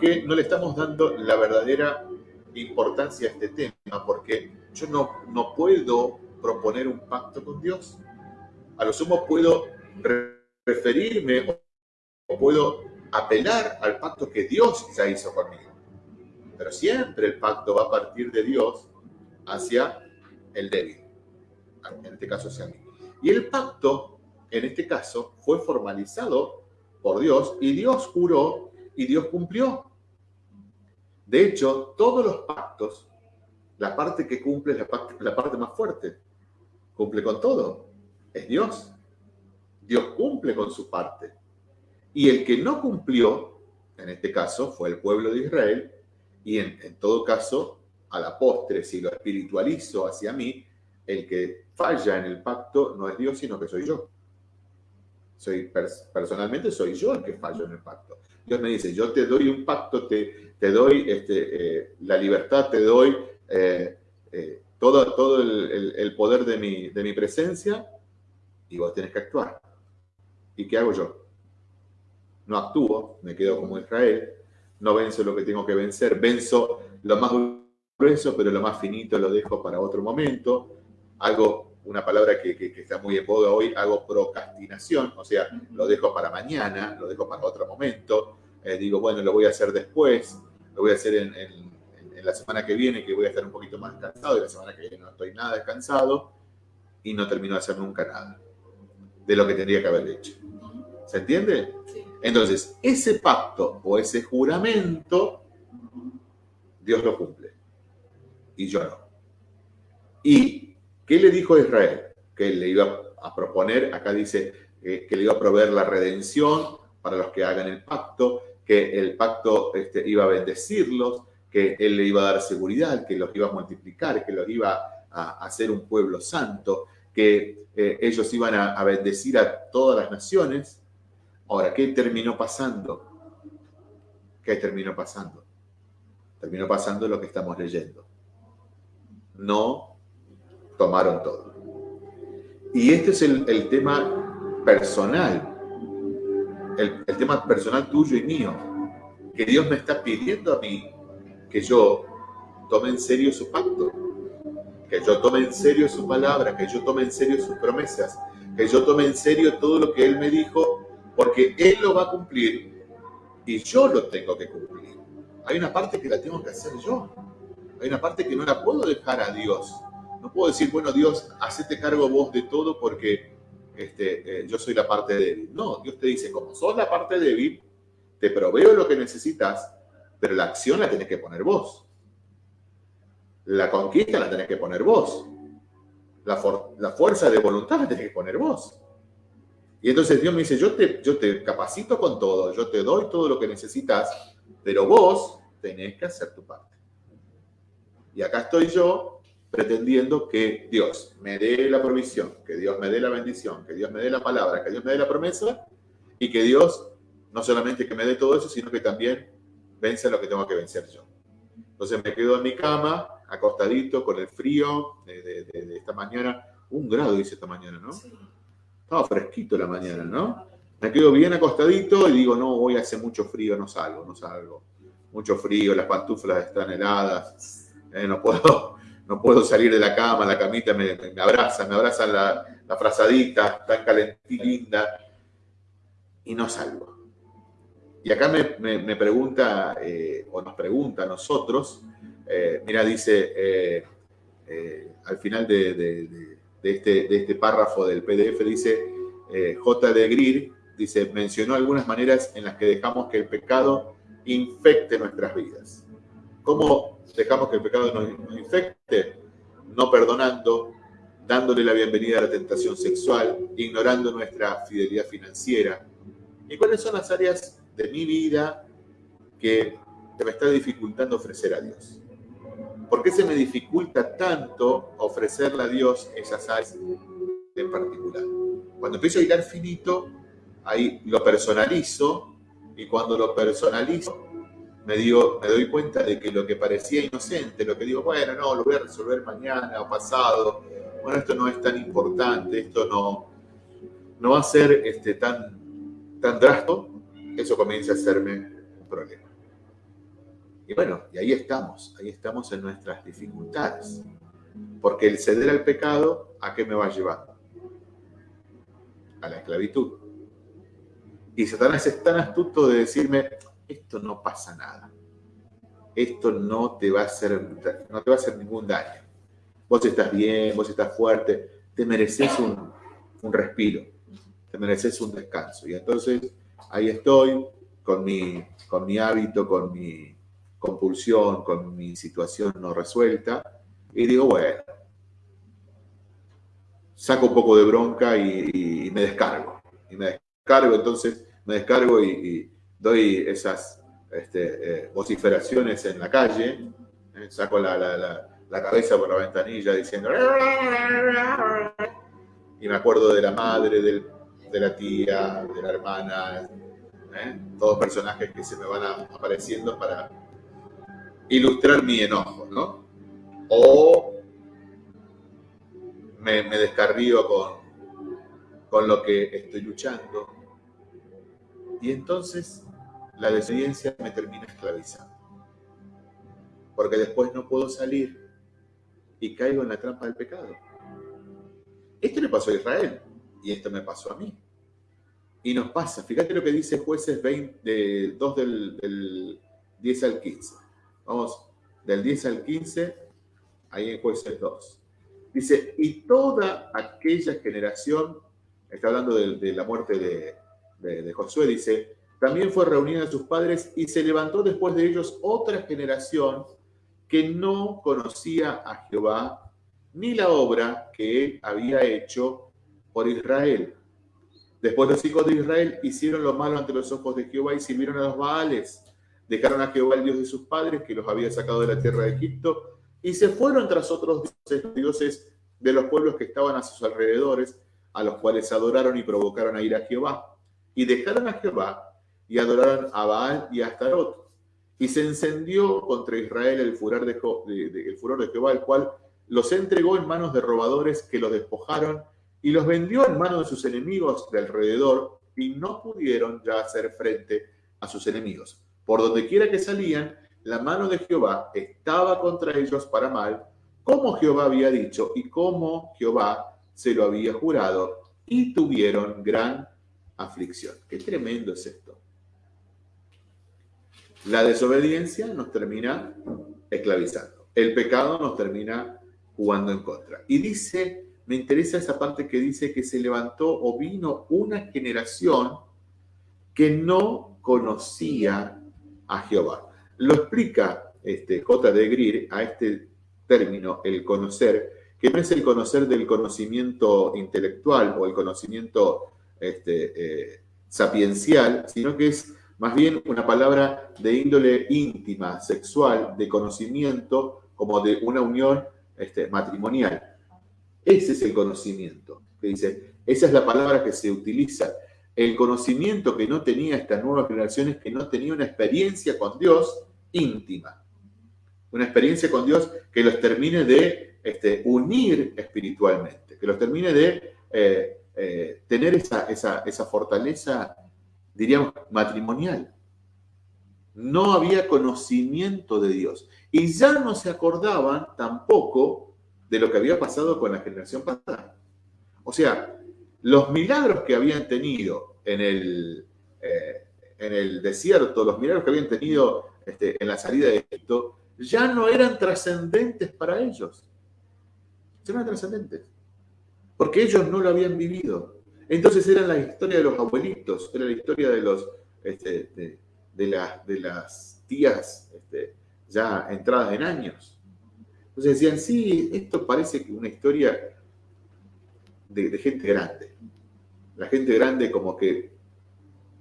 que no le estamos dando la verdadera importancia a este tema, porque yo no, no puedo proponer un pacto con Dios. A lo sumo puedo referirme o puedo apelar al pacto que Dios ya hizo conmigo. Pero siempre el pacto va a partir de Dios hacia el débil, en este caso hacia mí. Y el pacto, en este caso, fue formalizado por Dios y Dios juró y Dios cumplió. De hecho, todos los pactos, la parte que cumple es la parte, más fuerte. Cumple con todo. Es Dios. Dios cumple con su parte. Y el que no cumplió, en este caso, fue el pueblo de Israel. Y en, todo caso, a la postre, si lo espiritualizo hacia mí, el que falla en el pacto no es Dios, sino que soy yo. Soy, personalmente soy yo el que fallo en el pacto. Dios me dice, yo te doy un pacto, te, te doy este, eh, la libertad, te doy eh, eh, todo, todo el, poder de mi, de mi presencia y vos tenés que actuar. ¿Y qué hago yo? No actúo, me quedo como Israel, no venzo lo que tengo que vencer, venzo lo más grueso, pero lo más finito lo dejo para otro momento. Hago una palabra que, que, está muy en boga hoy, hago procrastinación, o sea, lo dejo para mañana, lo dejo para otro momento, digo, bueno, lo voy a hacer después, lo voy a hacer en, la semana que viene, que voy a estar un poquito más cansado, y la semana que viene no estoy nada descansado, y no termino de hacer nunca nada de lo que tendría que haber hecho. ¿Se entiende? Entonces, ese pacto o ese juramento, Dios lo cumple. Y yo no. ¿Y qué le dijo a Israel? Que le iba a proponer, acá dice que le iba a proveer la redención para los que hagan el pacto, que el pacto este, iba a bendecirlos, que él le iba a dar seguridad, que los iba a multiplicar, que los iba a hacer un pueblo santo, que eh, ellos iban a, bendecir a todas las naciones. Ahora, ¿qué terminó pasando? ¿qué terminó pasando? Terminó pasando lo que estamos leyendo. No tomaron todo. Y este es el, tema personal, el, el tema personal tuyo y mío, que Dios me está pidiendo a mí que yo tome en serio su pacto, que yo tome en serio su palabra, que yo tome en serio sus promesas, que yo tome en serio todo lo que Él me dijo, porque Él lo va a cumplir y yo lo tengo que cumplir. Hay una parte que la tengo que hacer yo. Hay una parte que no la puedo dejar a Dios. No puedo decir, bueno, Dios, hacete cargo vos de todo porque este, eh, yo soy la parte débil. No, Dios te dice, como sos la parte débil, te proveo lo que necesitas, pero la acción la tenés que poner vos. La conquista la tenés que poner vos. La, fuerza de voluntad la tenés que poner vos. Y entonces Dios me dice, yo te, yo te capacito con todo, yo te doy todo lo que necesitas, pero vos tenés que hacer tu parte. Y acá estoy yo pretendiendo que Dios me dé la provisión, que Dios me dé la bendición, que Dios me dé la palabra, que Dios me dé la promesa y que Dios no solamente que me dé todo eso, sino que también vence lo que tengo que vencer yo. Entonces me quedo en mi cama, acostadito, con el frío de, esta mañana. Un grado dice esta mañana, ¿no? Estaba fresquito la mañana, ¿no? Me quedo bien acostadito y digo, no, hoy hace mucho frío, no salgo, no salgo. Mucho frío, las pantuflas están heladas, eh, no, puedo, no puedo salir de la cama, la camita me, abraza, me abraza la, la frazadita, tan calentita, linda, y no salgo. Y acá me, pregunta, eh, o nos pregunta a nosotros, eh, mira, dice eh, al final de, este, de, este, párrafo del PDF, dice J. de Greer, dice, mencionó algunas maneras en las que dejamos que el pecado infecte nuestras vidas. ¿Cómo dejamos que el pecado nos infecte? No perdonando, dándole la bienvenida a la tentación sexual, ignorando nuestra fidelidad financiera. ¿Y cuáles son las áreas de mi vida que me está dificultando ofrecer a Dios. ¿Por qué se me dificulta tanto ofrecerle a Dios esas áreas en particular? Cuando empiezo a al finito, ahí lo personalizo y cuando lo personalizo me, digo, me doy cuenta de que lo que parecía inocente, lo que digo, bueno, no, lo voy a resolver mañana o pasado, bueno, esto no es tan importante, esto no, no va a ser este, tan, tan drástico, eso comienza a hacerme un problema. Y bueno, y ahí estamos, ahí estamos en nuestras dificultades. Porque el ceder al pecado, ¿a qué me va llevando? A la esclavitud. Y Satanás es tan astuto de decirme, esto no pasa nada. Esto no te va a hacer, no te va a hacer ningún daño. Vos estás bien, vos estás fuerte, te mereces un, un respiro, te mereces un descanso. Y entonces ahí estoy con mi, con mi hábito, con mi compulsión, con mi situación no resuelta, y digo, bueno, saco un poco de bronca y, me descargo. Y me descargo, entonces me descargo y, doy esas este, eh, vociferaciones en la calle, eh, saco la, la cabeza por la ventanilla diciendo... Y me acuerdo de la madre, de la tía, de la hermana, ¿eh? todos personajes que se me van apareciendo para ilustrar mi enojo, ¿no? O me, descarrío con, con lo que estoy luchando. Y entonces la desobediencia me termina esclavizando. Porque después no puedo salir y caigo en la trampa del pecado. Esto le pasó a Israel y esto me pasó a mí. Y nos pasa, fíjate lo que dice jueces 20, de 2 del, 10 al 15. Vamos, del 10 al 15, ahí en jueces 2. Dice, y toda aquella generación, está hablando de, la muerte de, de, Josué, dice, también fue reunida a sus padres y se levantó después de ellos otra generación que no conocía a Jehová ni la obra que él había hecho por Israel. Después los hijos de Israel hicieron lo malo ante los ojos de Jehová y sirvieron a los Baales. Dejaron a Jehová el Dios de sus padres, que los había sacado de la tierra de Egipto, y se fueron tras otros dioses, dioses de los pueblos que estaban a sus alrededores, a los cuales adoraron y provocaron a ir a Jehová. Y dejaron a Jehová y adoraron a Baal y a Astarot. Y se encendió contra Israel el furor de, el furor de Jehová, el cual los entregó en manos de robadores que los despojaron y los vendió en manos de sus enemigos de alrededor y no pudieron ya hacer frente a sus enemigos. Por donde quiera que salían, la mano de Jehová estaba contra ellos para mal, como Jehová había dicho y como Jehová se lo había jurado, y tuvieron gran aflicción. Qué tremendo es esto. La desobediencia nos termina esclavizando. El pecado nos termina jugando en contra. Y dice, me interesa esa parte que dice que se levantó o vino una generación que no conocía a Jehová. Lo explica este, J. de Greer a este término, el conocer, que no es el conocer del conocimiento intelectual o el conocimiento este, eh, sapiencial, sino que es más bien una palabra de índole íntima, sexual, de conocimiento, como de una unión este, matrimonial. Ese es el conocimiento. Que dice, esa es la palabra que se utiliza. El conocimiento que no tenía esta nueva generación es que no tenía una experiencia con Dios íntima. Una experiencia con Dios que los termine de este, unir espiritualmente, que los termine de eh, eh, tener esa, esa fortaleza, diríamos, matrimonial. No había conocimiento de Dios. Y ya no se acordaban tampoco de lo que había pasado con la generación pasada. O sea, los milagros que habían tenido en el, eh, en el desierto, los milagros que habían tenido este, en la salida de Egipto, ya no eran trascendentes para ellos. Ya no eran trascendentes. Porque ellos no lo habían vivido. Entonces era la historia de los abuelitos, era la historia de los este, de, las tías este, ya entradas en años. Entonces decían, sí, esto parece una historia de, gente grande. La gente grande como que,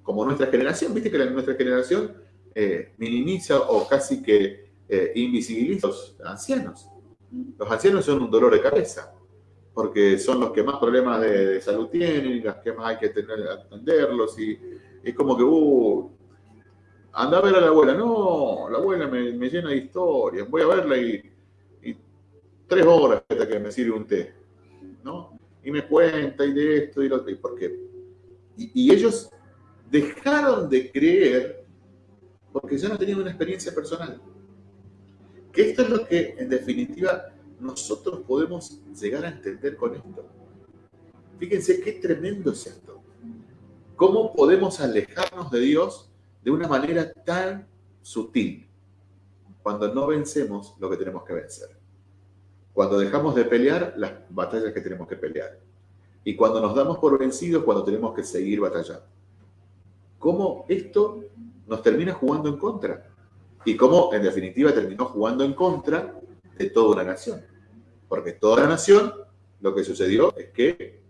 como nuestra generación, viste que nuestra generación eh, minimiza o casi que eh, invisibiliza a los ancianos. Los ancianos son un dolor de cabeza, porque son los que más problemas de, salud tienen y los que más hay que tener, atenderlos. Y es como que, uh, anda a ver a la abuela. No, la abuela me, llena de historias. Voy a verla y, tres horas hasta que me sirve un té. ¿no? Y me cuenta y de esto y lo otro. ¿Y por qué? Y, ellos dejaron de creer porque ya no tenían una experiencia personal. Que esto es lo que, en definitiva, nosotros podemos llegar a entender con esto. Fíjense qué tremendo es esto. ¿Cómo podemos alejarnos de Dios de una manera tan sutil cuando no vencemos lo que tenemos que vencer. Cuando dejamos de pelear las batallas que tenemos que pelear. Y cuando nos damos por vencidos cuando tenemos que seguir batallando. ¿Cómo esto nos termina jugando en contra? Y cómo en definitiva terminó jugando en contra de toda una nación. Porque toda la nación lo que sucedió es que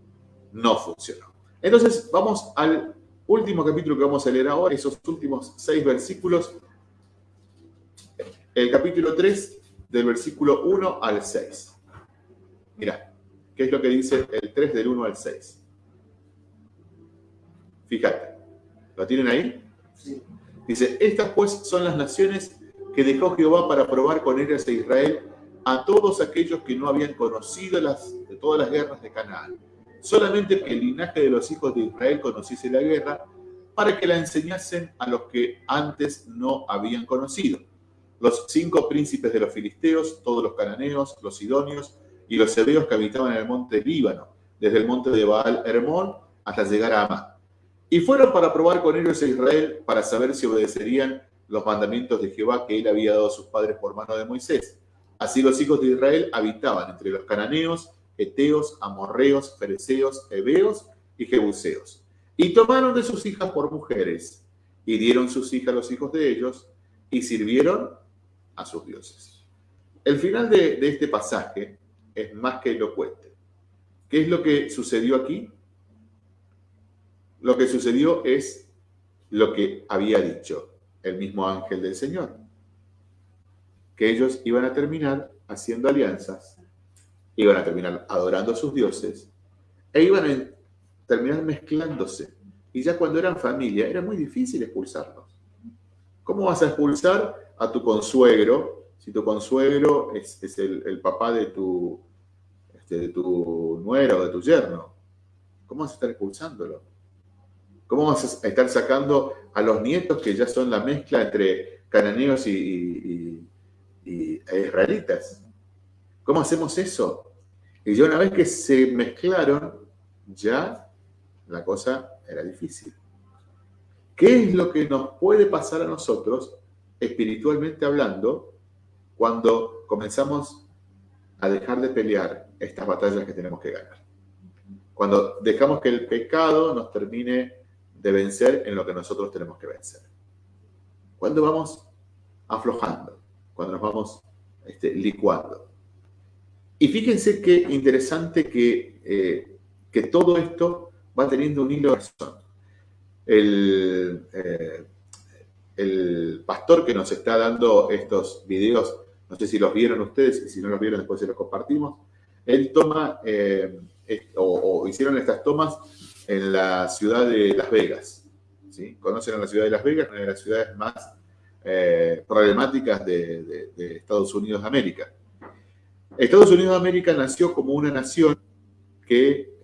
no funcionó. Entonces vamos al último capítulo que vamos a leer ahora, esos últimos seis versículos, el capítulo 3, del versículo 1 al 6. Mira, ¿qué es lo que dice el 3 del 1 al 6? Fíjate, ¿lo tienen ahí? Sí. Dice, estas pues son las naciones que dejó Jehová para probar con ellas a Israel a todos aquellos que no habían conocido las, de todas las guerras de Canaán solamente que el linaje de los hijos de Israel conociese la guerra, para que la enseñasen a los que antes no habían conocido. Los cinco príncipes de los filisteos, todos los cananeos, los sidonios y los hebreos que habitaban en el monte Líbano, desde el monte de Baal Hermón hasta llegar a Amán. Y fueron para probar con ellos a Israel para saber si obedecerían los mandamientos de Jehová que él había dado a sus padres por mano de Moisés. Así los hijos de Israel habitaban entre los cananeos, Eteos, Amorreos, Fereceos, Heveos y Jebuseos. Y tomaron de sus hijas por mujeres, y dieron sus hijas a los hijos de ellos, y sirvieron a sus dioses. El final de, de este pasaje es más que elocuente. ¿Qué es lo que sucedió aquí? Lo que sucedió es lo que había dicho el mismo ángel del Señor, que ellos iban a terminar haciendo alianzas iban a terminar adorando a sus dioses e iban a terminar mezclándose. Y ya cuando eran familia era muy difícil expulsarlos. ¿Cómo vas a expulsar a tu consuegro si tu consuegro es, el, papá de tu, este, o de tu yerno? ¿Cómo vas a estar expulsándolo? ¿Cómo vas a estar sacando a los nietos que ya son la mezcla entre cananeos y, e israelitas? ¿Cómo hacemos eso? Y ya una vez que se mezclaron, ya la cosa era difícil. ¿Qué es lo que nos puede pasar a nosotros, espiritualmente hablando, cuando comenzamos a dejar de pelear estas batallas que tenemos que ganar? Cuando dejamos que el pecado nos termine de vencer en lo que nosotros tenemos que vencer. Cuando vamos aflojando, cuando nos vamos este, licuando. Y fíjense qué interesante que, eh, que todo esto va teniendo un hilo de razón. El, eh, el pastor que nos está dando estos videos, no sé si los vieron ustedes, y si no los vieron después se los compartimos, él toma, eh, o, hicieron estas tomas en la ciudad de Las Vegas. ¿Conocen a la ciudad de Las Vegas? Una de las ciudades más eh, problemáticas de, Estados Unidos de América. Estados Unidos de América nació como una nación que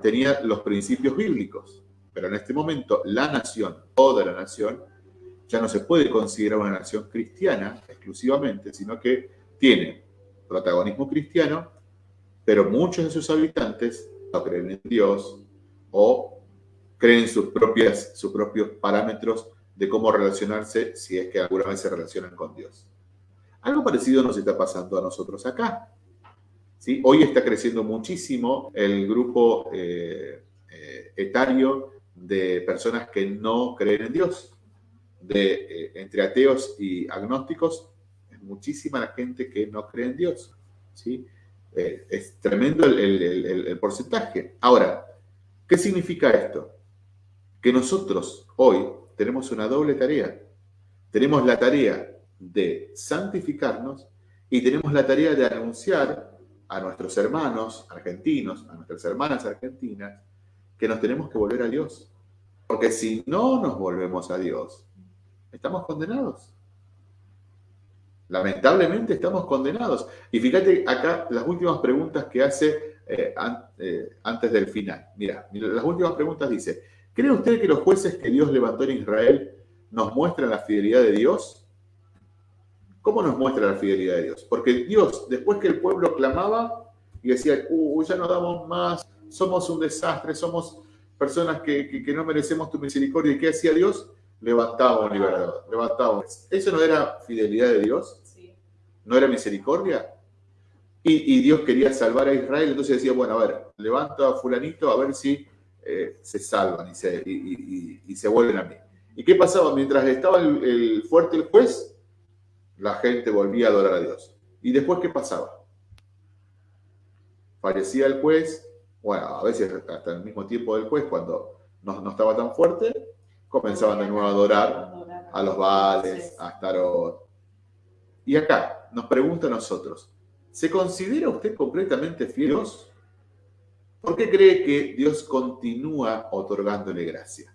tenía los principios bíblicos. Pero en este momento la nación, toda la nación, ya no se puede considerar una nación cristiana exclusivamente, sino que tiene protagonismo cristiano, pero muchos de sus habitantes no creen en Dios o creen sus, propias, sus propios parámetros de cómo relacionarse si es que alguna vez se relacionan con Dios. Algo parecido nos está pasando a nosotros acá. ¿sí? Hoy está creciendo muchísimo el grupo eh, eh, etario de personas que no creen en Dios. De, eh, entre ateos y agnósticos, es muchísima la gente que no cree en Dios. ¿sí? Es tremendo el, porcentaje. Ahora, ¿qué significa esto? Que nosotros hoy tenemos una doble tarea. Tenemos la tarea de santificarnos y tenemos la tarea de anunciar a nuestros hermanos argentinos, a nuestras hermanas argentinas, que nos tenemos que volver a Dios. Porque si no nos volvemos a Dios, estamos condenados. Lamentablemente estamos condenados. Y fíjate acá las últimas preguntas que hace eh, eh, antes del final. Mira, las últimas preguntas dice, ¿cree usted que los jueces que Dios levantó en Israel nos muestran la fidelidad de Dios? ¿Cómo nos muestra la fidelidad de Dios? Porque Dios, después que el pueblo clamaba y decía, uh, ya no damos más, somos un desastre, somos personas que, no merecemos tu misericordia. ¿Y qué hacía Dios? Levantaba un liberador, levantaba. ¿Eso no era fidelidad de Dios? ¿No era misericordia? Y, Dios quería salvar a Israel, entonces decía, bueno, a ver, levanta a fulanito a ver si eh, se salvan y se, y, se, vuelven a mí. ¿Y qué pasaba? Mientras estaba el fuerte el juez, la gente volvía a adorar a Dios. ¿Y después qué pasaba? Fallecía el juez, bueno, a veces hasta el mismo tiempo del juez, cuando no, estaba tan fuerte, comenzaban de nuevo a adorar a los Baales, a Astarot. Y acá nos pregunta a nosotros, ¿se considera usted completamente fiel a Dios? ¿Por qué cree que Dios continúa otorgándole gracia?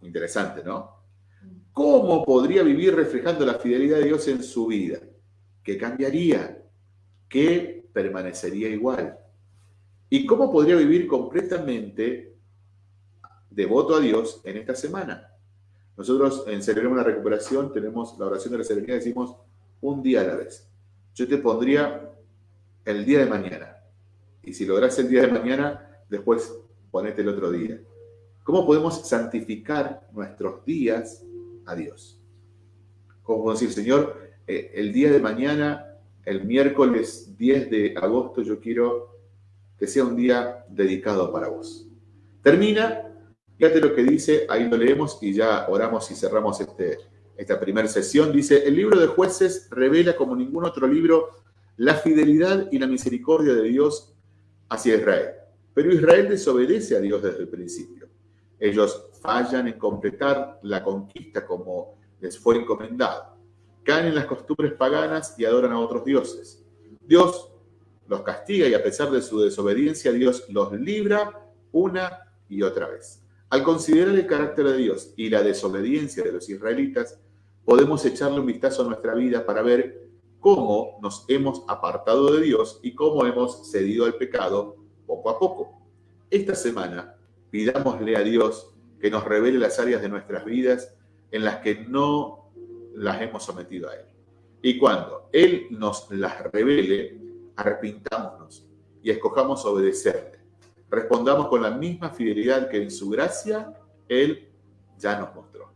Interesante, ¿no? ¿Cómo podría vivir reflejando la fidelidad de Dios en su vida? ¿Qué cambiaría? ¿Qué permanecería igual? ¿Y cómo podría vivir completamente devoto a Dios en esta semana? Nosotros en Celebremos la Recuperación tenemos la oración de la serenidad, decimos un día a la vez. Yo te pondría el día de mañana. Y si logras el día de mañana, después ponete el otro día. ¿Cómo podemos santificar nuestros días a Dios? ¿Cómo decir, Señor, eh, el día de mañana, el miércoles 10 de agosto, yo quiero que sea un día dedicado para vos. Termina, fíjate lo que dice, ahí lo leemos y ya oramos y cerramos este, esta primera sesión. Dice, el libro de jueces revela como ningún otro libro la fidelidad y la misericordia de Dios hacia Israel. Pero Israel desobedece a Dios desde el principio. Ellos fallan en completar la conquista como les fue encomendado. Caen en las costumbres paganas y adoran a otros dioses. Dios los castiga y a pesar de su desobediencia, Dios los libra una y otra vez. Al considerar el carácter de Dios y la desobediencia de los israelitas, podemos echarle un vistazo a nuestra vida para ver cómo nos hemos apartado de Dios y cómo hemos cedido al pecado poco a poco. Esta semana pidámosle a Dios que nos revele las áreas de nuestras vidas en las que no las hemos sometido a Él. Y cuando Él nos las revele, arrepintámonos y escojamos obedecerle. Respondamos con la misma fidelidad que en su gracia Él ya nos mostró.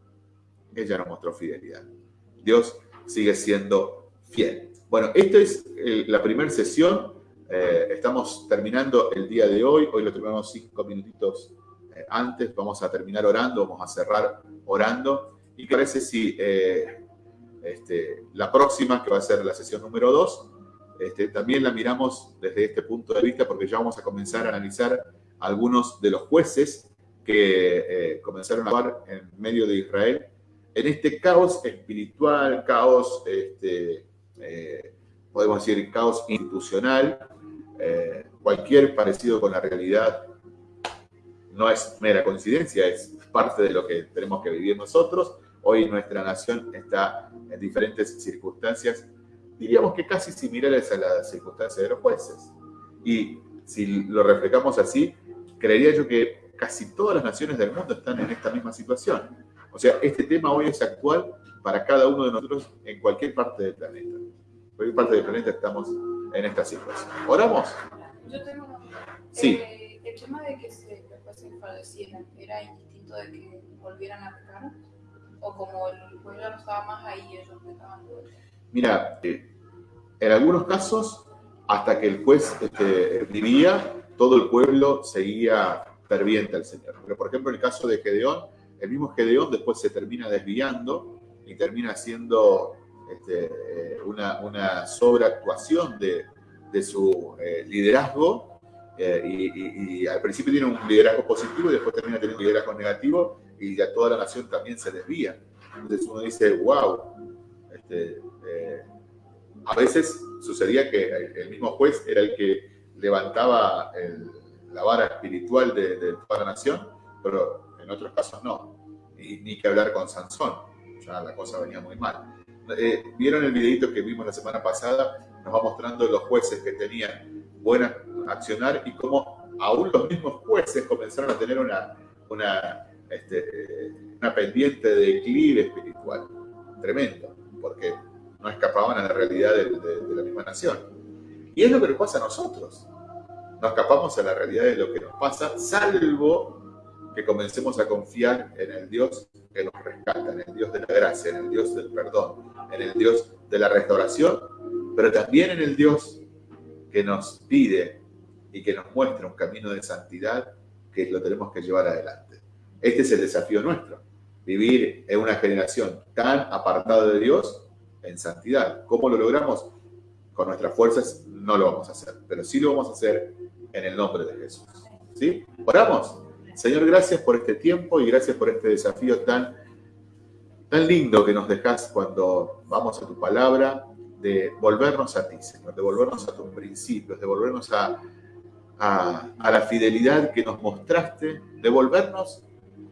Él ya nos mostró fidelidad. Dios sigue siendo fiel. Bueno, esta es eh, la primera sesión. Eh, estamos terminando el día de hoy. Hoy lo terminamos cinco minutitos eh, antes. Vamos a terminar orando, vamos a cerrar orando. ¿Y parece si este, la próxima, que va a ser la sesión número dos, este, también la miramos desde este punto de vista porque ya vamos a comenzar a analizar algunos de los jueces que comenzaron a actuar en medio de Israel en este caos espiritual, caos, este, eh, podemos decir, caos institucional, eh, cualquier parecido con la realidad no es mera coincidencia, es parte de lo que tenemos que vivir nosotros. Hoy nuestra nación está en diferentes circunstancias, diríamos que casi similares a las circunstancias de los jueces. Y si lo reflejamos así, creería yo que casi todas las naciones del mundo están en esta misma situación o sea, este tema hoy es actual para cada uno de nosotros en cualquier parte del planeta. Cualquier parte del planeta estamos en esta situación. ¿Oramos? Yo tengo una Sí. Eh, el tema de que se falleciera era indistinto de que volvieran a pecar o como el pueblo no estaba más ahí, ellos pecaban Mira, eh, en algunos casos, hasta que el juez este, vivía, todo el pueblo seguía ferviente al Señor. Pero, por ejemplo, en el caso de Gedeón, el mismo Gedeón después se termina desviando y termina haciendo este, eh, una, sobreactuación de, su eh, liderazgo eh, y, al principio tiene un liderazgo positivo y después termina teniendo un liderazgo negativo y ya toda la nación también se desvía. Entonces uno dice, wow, este, a veces sucedía que el, mismo juez era el que levantaba la vara espiritual de, de toda la nación, pero en otros casos no. Y, ni que hablar con Sansón, ya la cosa venía muy mal. Eh, ¿Vieron el videito que vimos la semana pasada? Nos va mostrando los jueces que tenían buena accionar y cómo aún los mismos jueces comenzaron a tener una, una, este, una pendiente de declive espiritual. Tremendo, porque no escapaban a la realidad de, la misma nación. Y es lo que nos pasa a nosotros. No escapamos a la realidad de lo que nos pasa, salvo que comencemos a confiar en el Dios que nos rescata, en el Dios de la gracia, en el Dios del perdón, en el Dios de la restauración, pero también en el Dios que nos pide y que nos muestra un camino de santidad que lo tenemos que llevar adelante. Este es el desafío nuestro, vivir en una generación tan apartada de Dios en santidad. ¿Cómo lo logramos? Con nuestras fuerzas no lo vamos a hacer, pero sí lo vamos a hacer en el nombre de Jesús. ¿Sí? ¿Oramos? Señor, gracias por este tiempo y gracias por este desafío tan, tan lindo que nos dejas cuando vamos a tu palabra, de volvernos a ti, Señor, de volvernos a tus principios, de volvernos a, a, la fidelidad que nos mostraste, de volvernos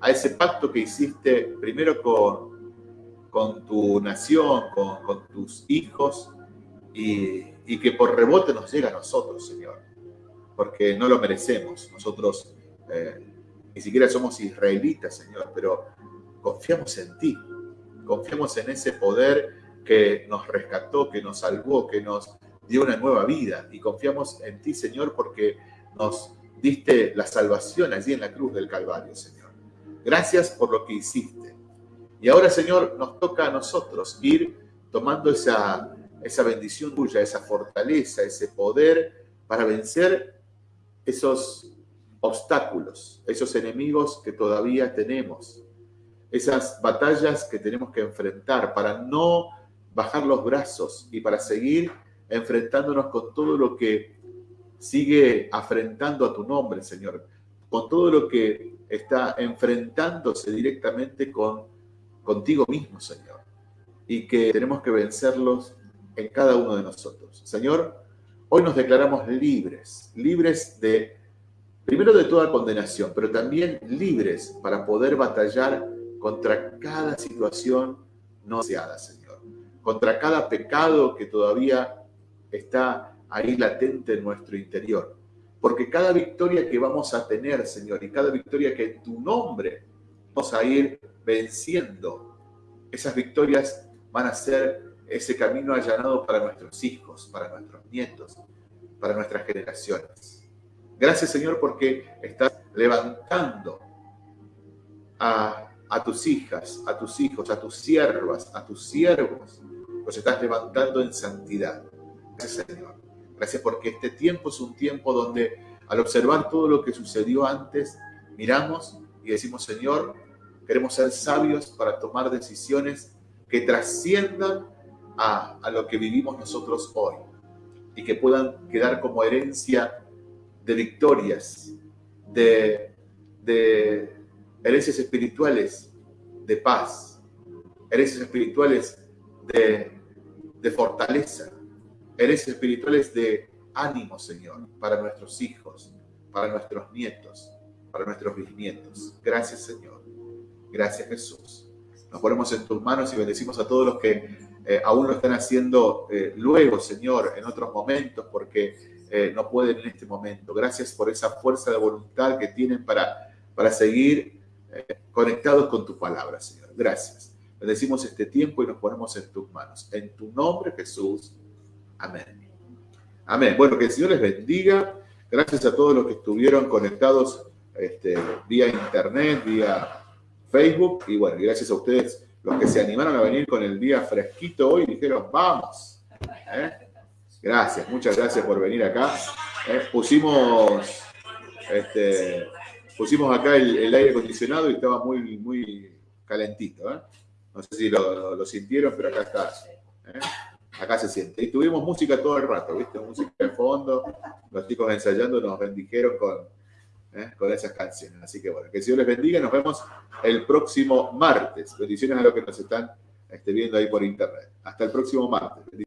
a ese pacto que hiciste primero con, con tu nación, con, tus hijos, y, y, que por rebote nos llega a nosotros, Señor, porque no lo merecemos. Nosotros eh, ni siquiera somos israelitas, Señor, pero confiamos en ti, confiamos en ese poder que nos rescató, que nos salvó, que nos dio una nueva vida y confiamos en ti, Señor, porque nos diste la salvación allí en la cruz del Calvario, Señor. Gracias por lo que hiciste. Y ahora, Señor, nos toca a nosotros ir tomando esa, esa bendición tuya, esa fortaleza, ese poder para vencer esos obstáculos, esos enemigos que todavía tenemos, esas batallas que tenemos que enfrentar para no bajar los brazos y para seguir enfrentándonos con todo lo que sigue afrentando a tu nombre, Señor, con todo lo que está enfrentándose directamente con contigo mismo, Señor, y que tenemos que vencerlos en cada uno de nosotros. Señor, hoy nos declaramos libres, libres de primero de toda condenación, pero también libres para poder batallar contra cada situación no deseada, Señor, contra cada pecado que todavía está ahí latente en nuestro interior. Porque cada victoria que vamos a tener, Señor, y cada victoria que en tu nombre vamos a ir venciendo, esas victorias van a ser ese camino allanado para nuestros hijos, para nuestros nietos, para nuestras generaciones. Gracias, Señor, porque estás levantando a, a tus hijas, a tus hijos, a tus siervas, a tus siervos. Los estás levantando en santidad. Gracias, Señor. Gracias porque este tiempo es un tiempo donde al observar todo lo que sucedió antes, miramos y decimos, Señor, queremos ser sabios para tomar decisiones que trasciendan a, lo que vivimos nosotros hoy y que puedan quedar como herencia de victorias, de, de herencias espirituales de paz, herencias espirituales de, de fortaleza, herencias espirituales de ánimo, Señor, para nuestros hijos, para nuestros nietos, para nuestros bisnietos. Gracias, Señor. Gracias, Jesús. Nos ponemos en tus manos y bendecimos a todos los que eh, aún lo están haciendo eh, luego, Señor, en otros momentos, porque eh, no pueden en este momento. Gracias por esa fuerza de voluntad que tienen para, para seguir conectados con tu palabra, Señor. Gracias. Bendecimos este tiempo y nos ponemos en tus manos. En tu nombre, Jesús. Amén. Amén. Bueno, que el Señor les bendiga. Gracias a todos los que estuvieron conectados este, vía internet, vía Facebook. Y bueno, gracias a ustedes los que se animaron a venir con el día fresquito hoy dijeron, vamos. ¿Eh? Gracias, muchas gracias por venir acá. ¿Eh? pusimos, este, pusimos acá el, aire acondicionado y estaba muy, muy calentito. ¿eh? No sé si lo, sintieron, pero acá está acá se siente. Y tuvimos música todo el rato, ¿viste? Música de fondo, los chicos ensayando nos bendijeron con, ¿eh? con esas canciones. Así que bueno, que el Señor les bendiga. Nos vemos el próximo martes. Bendiciones a los que nos están este, viendo ahí por internet. Hasta el próximo martes.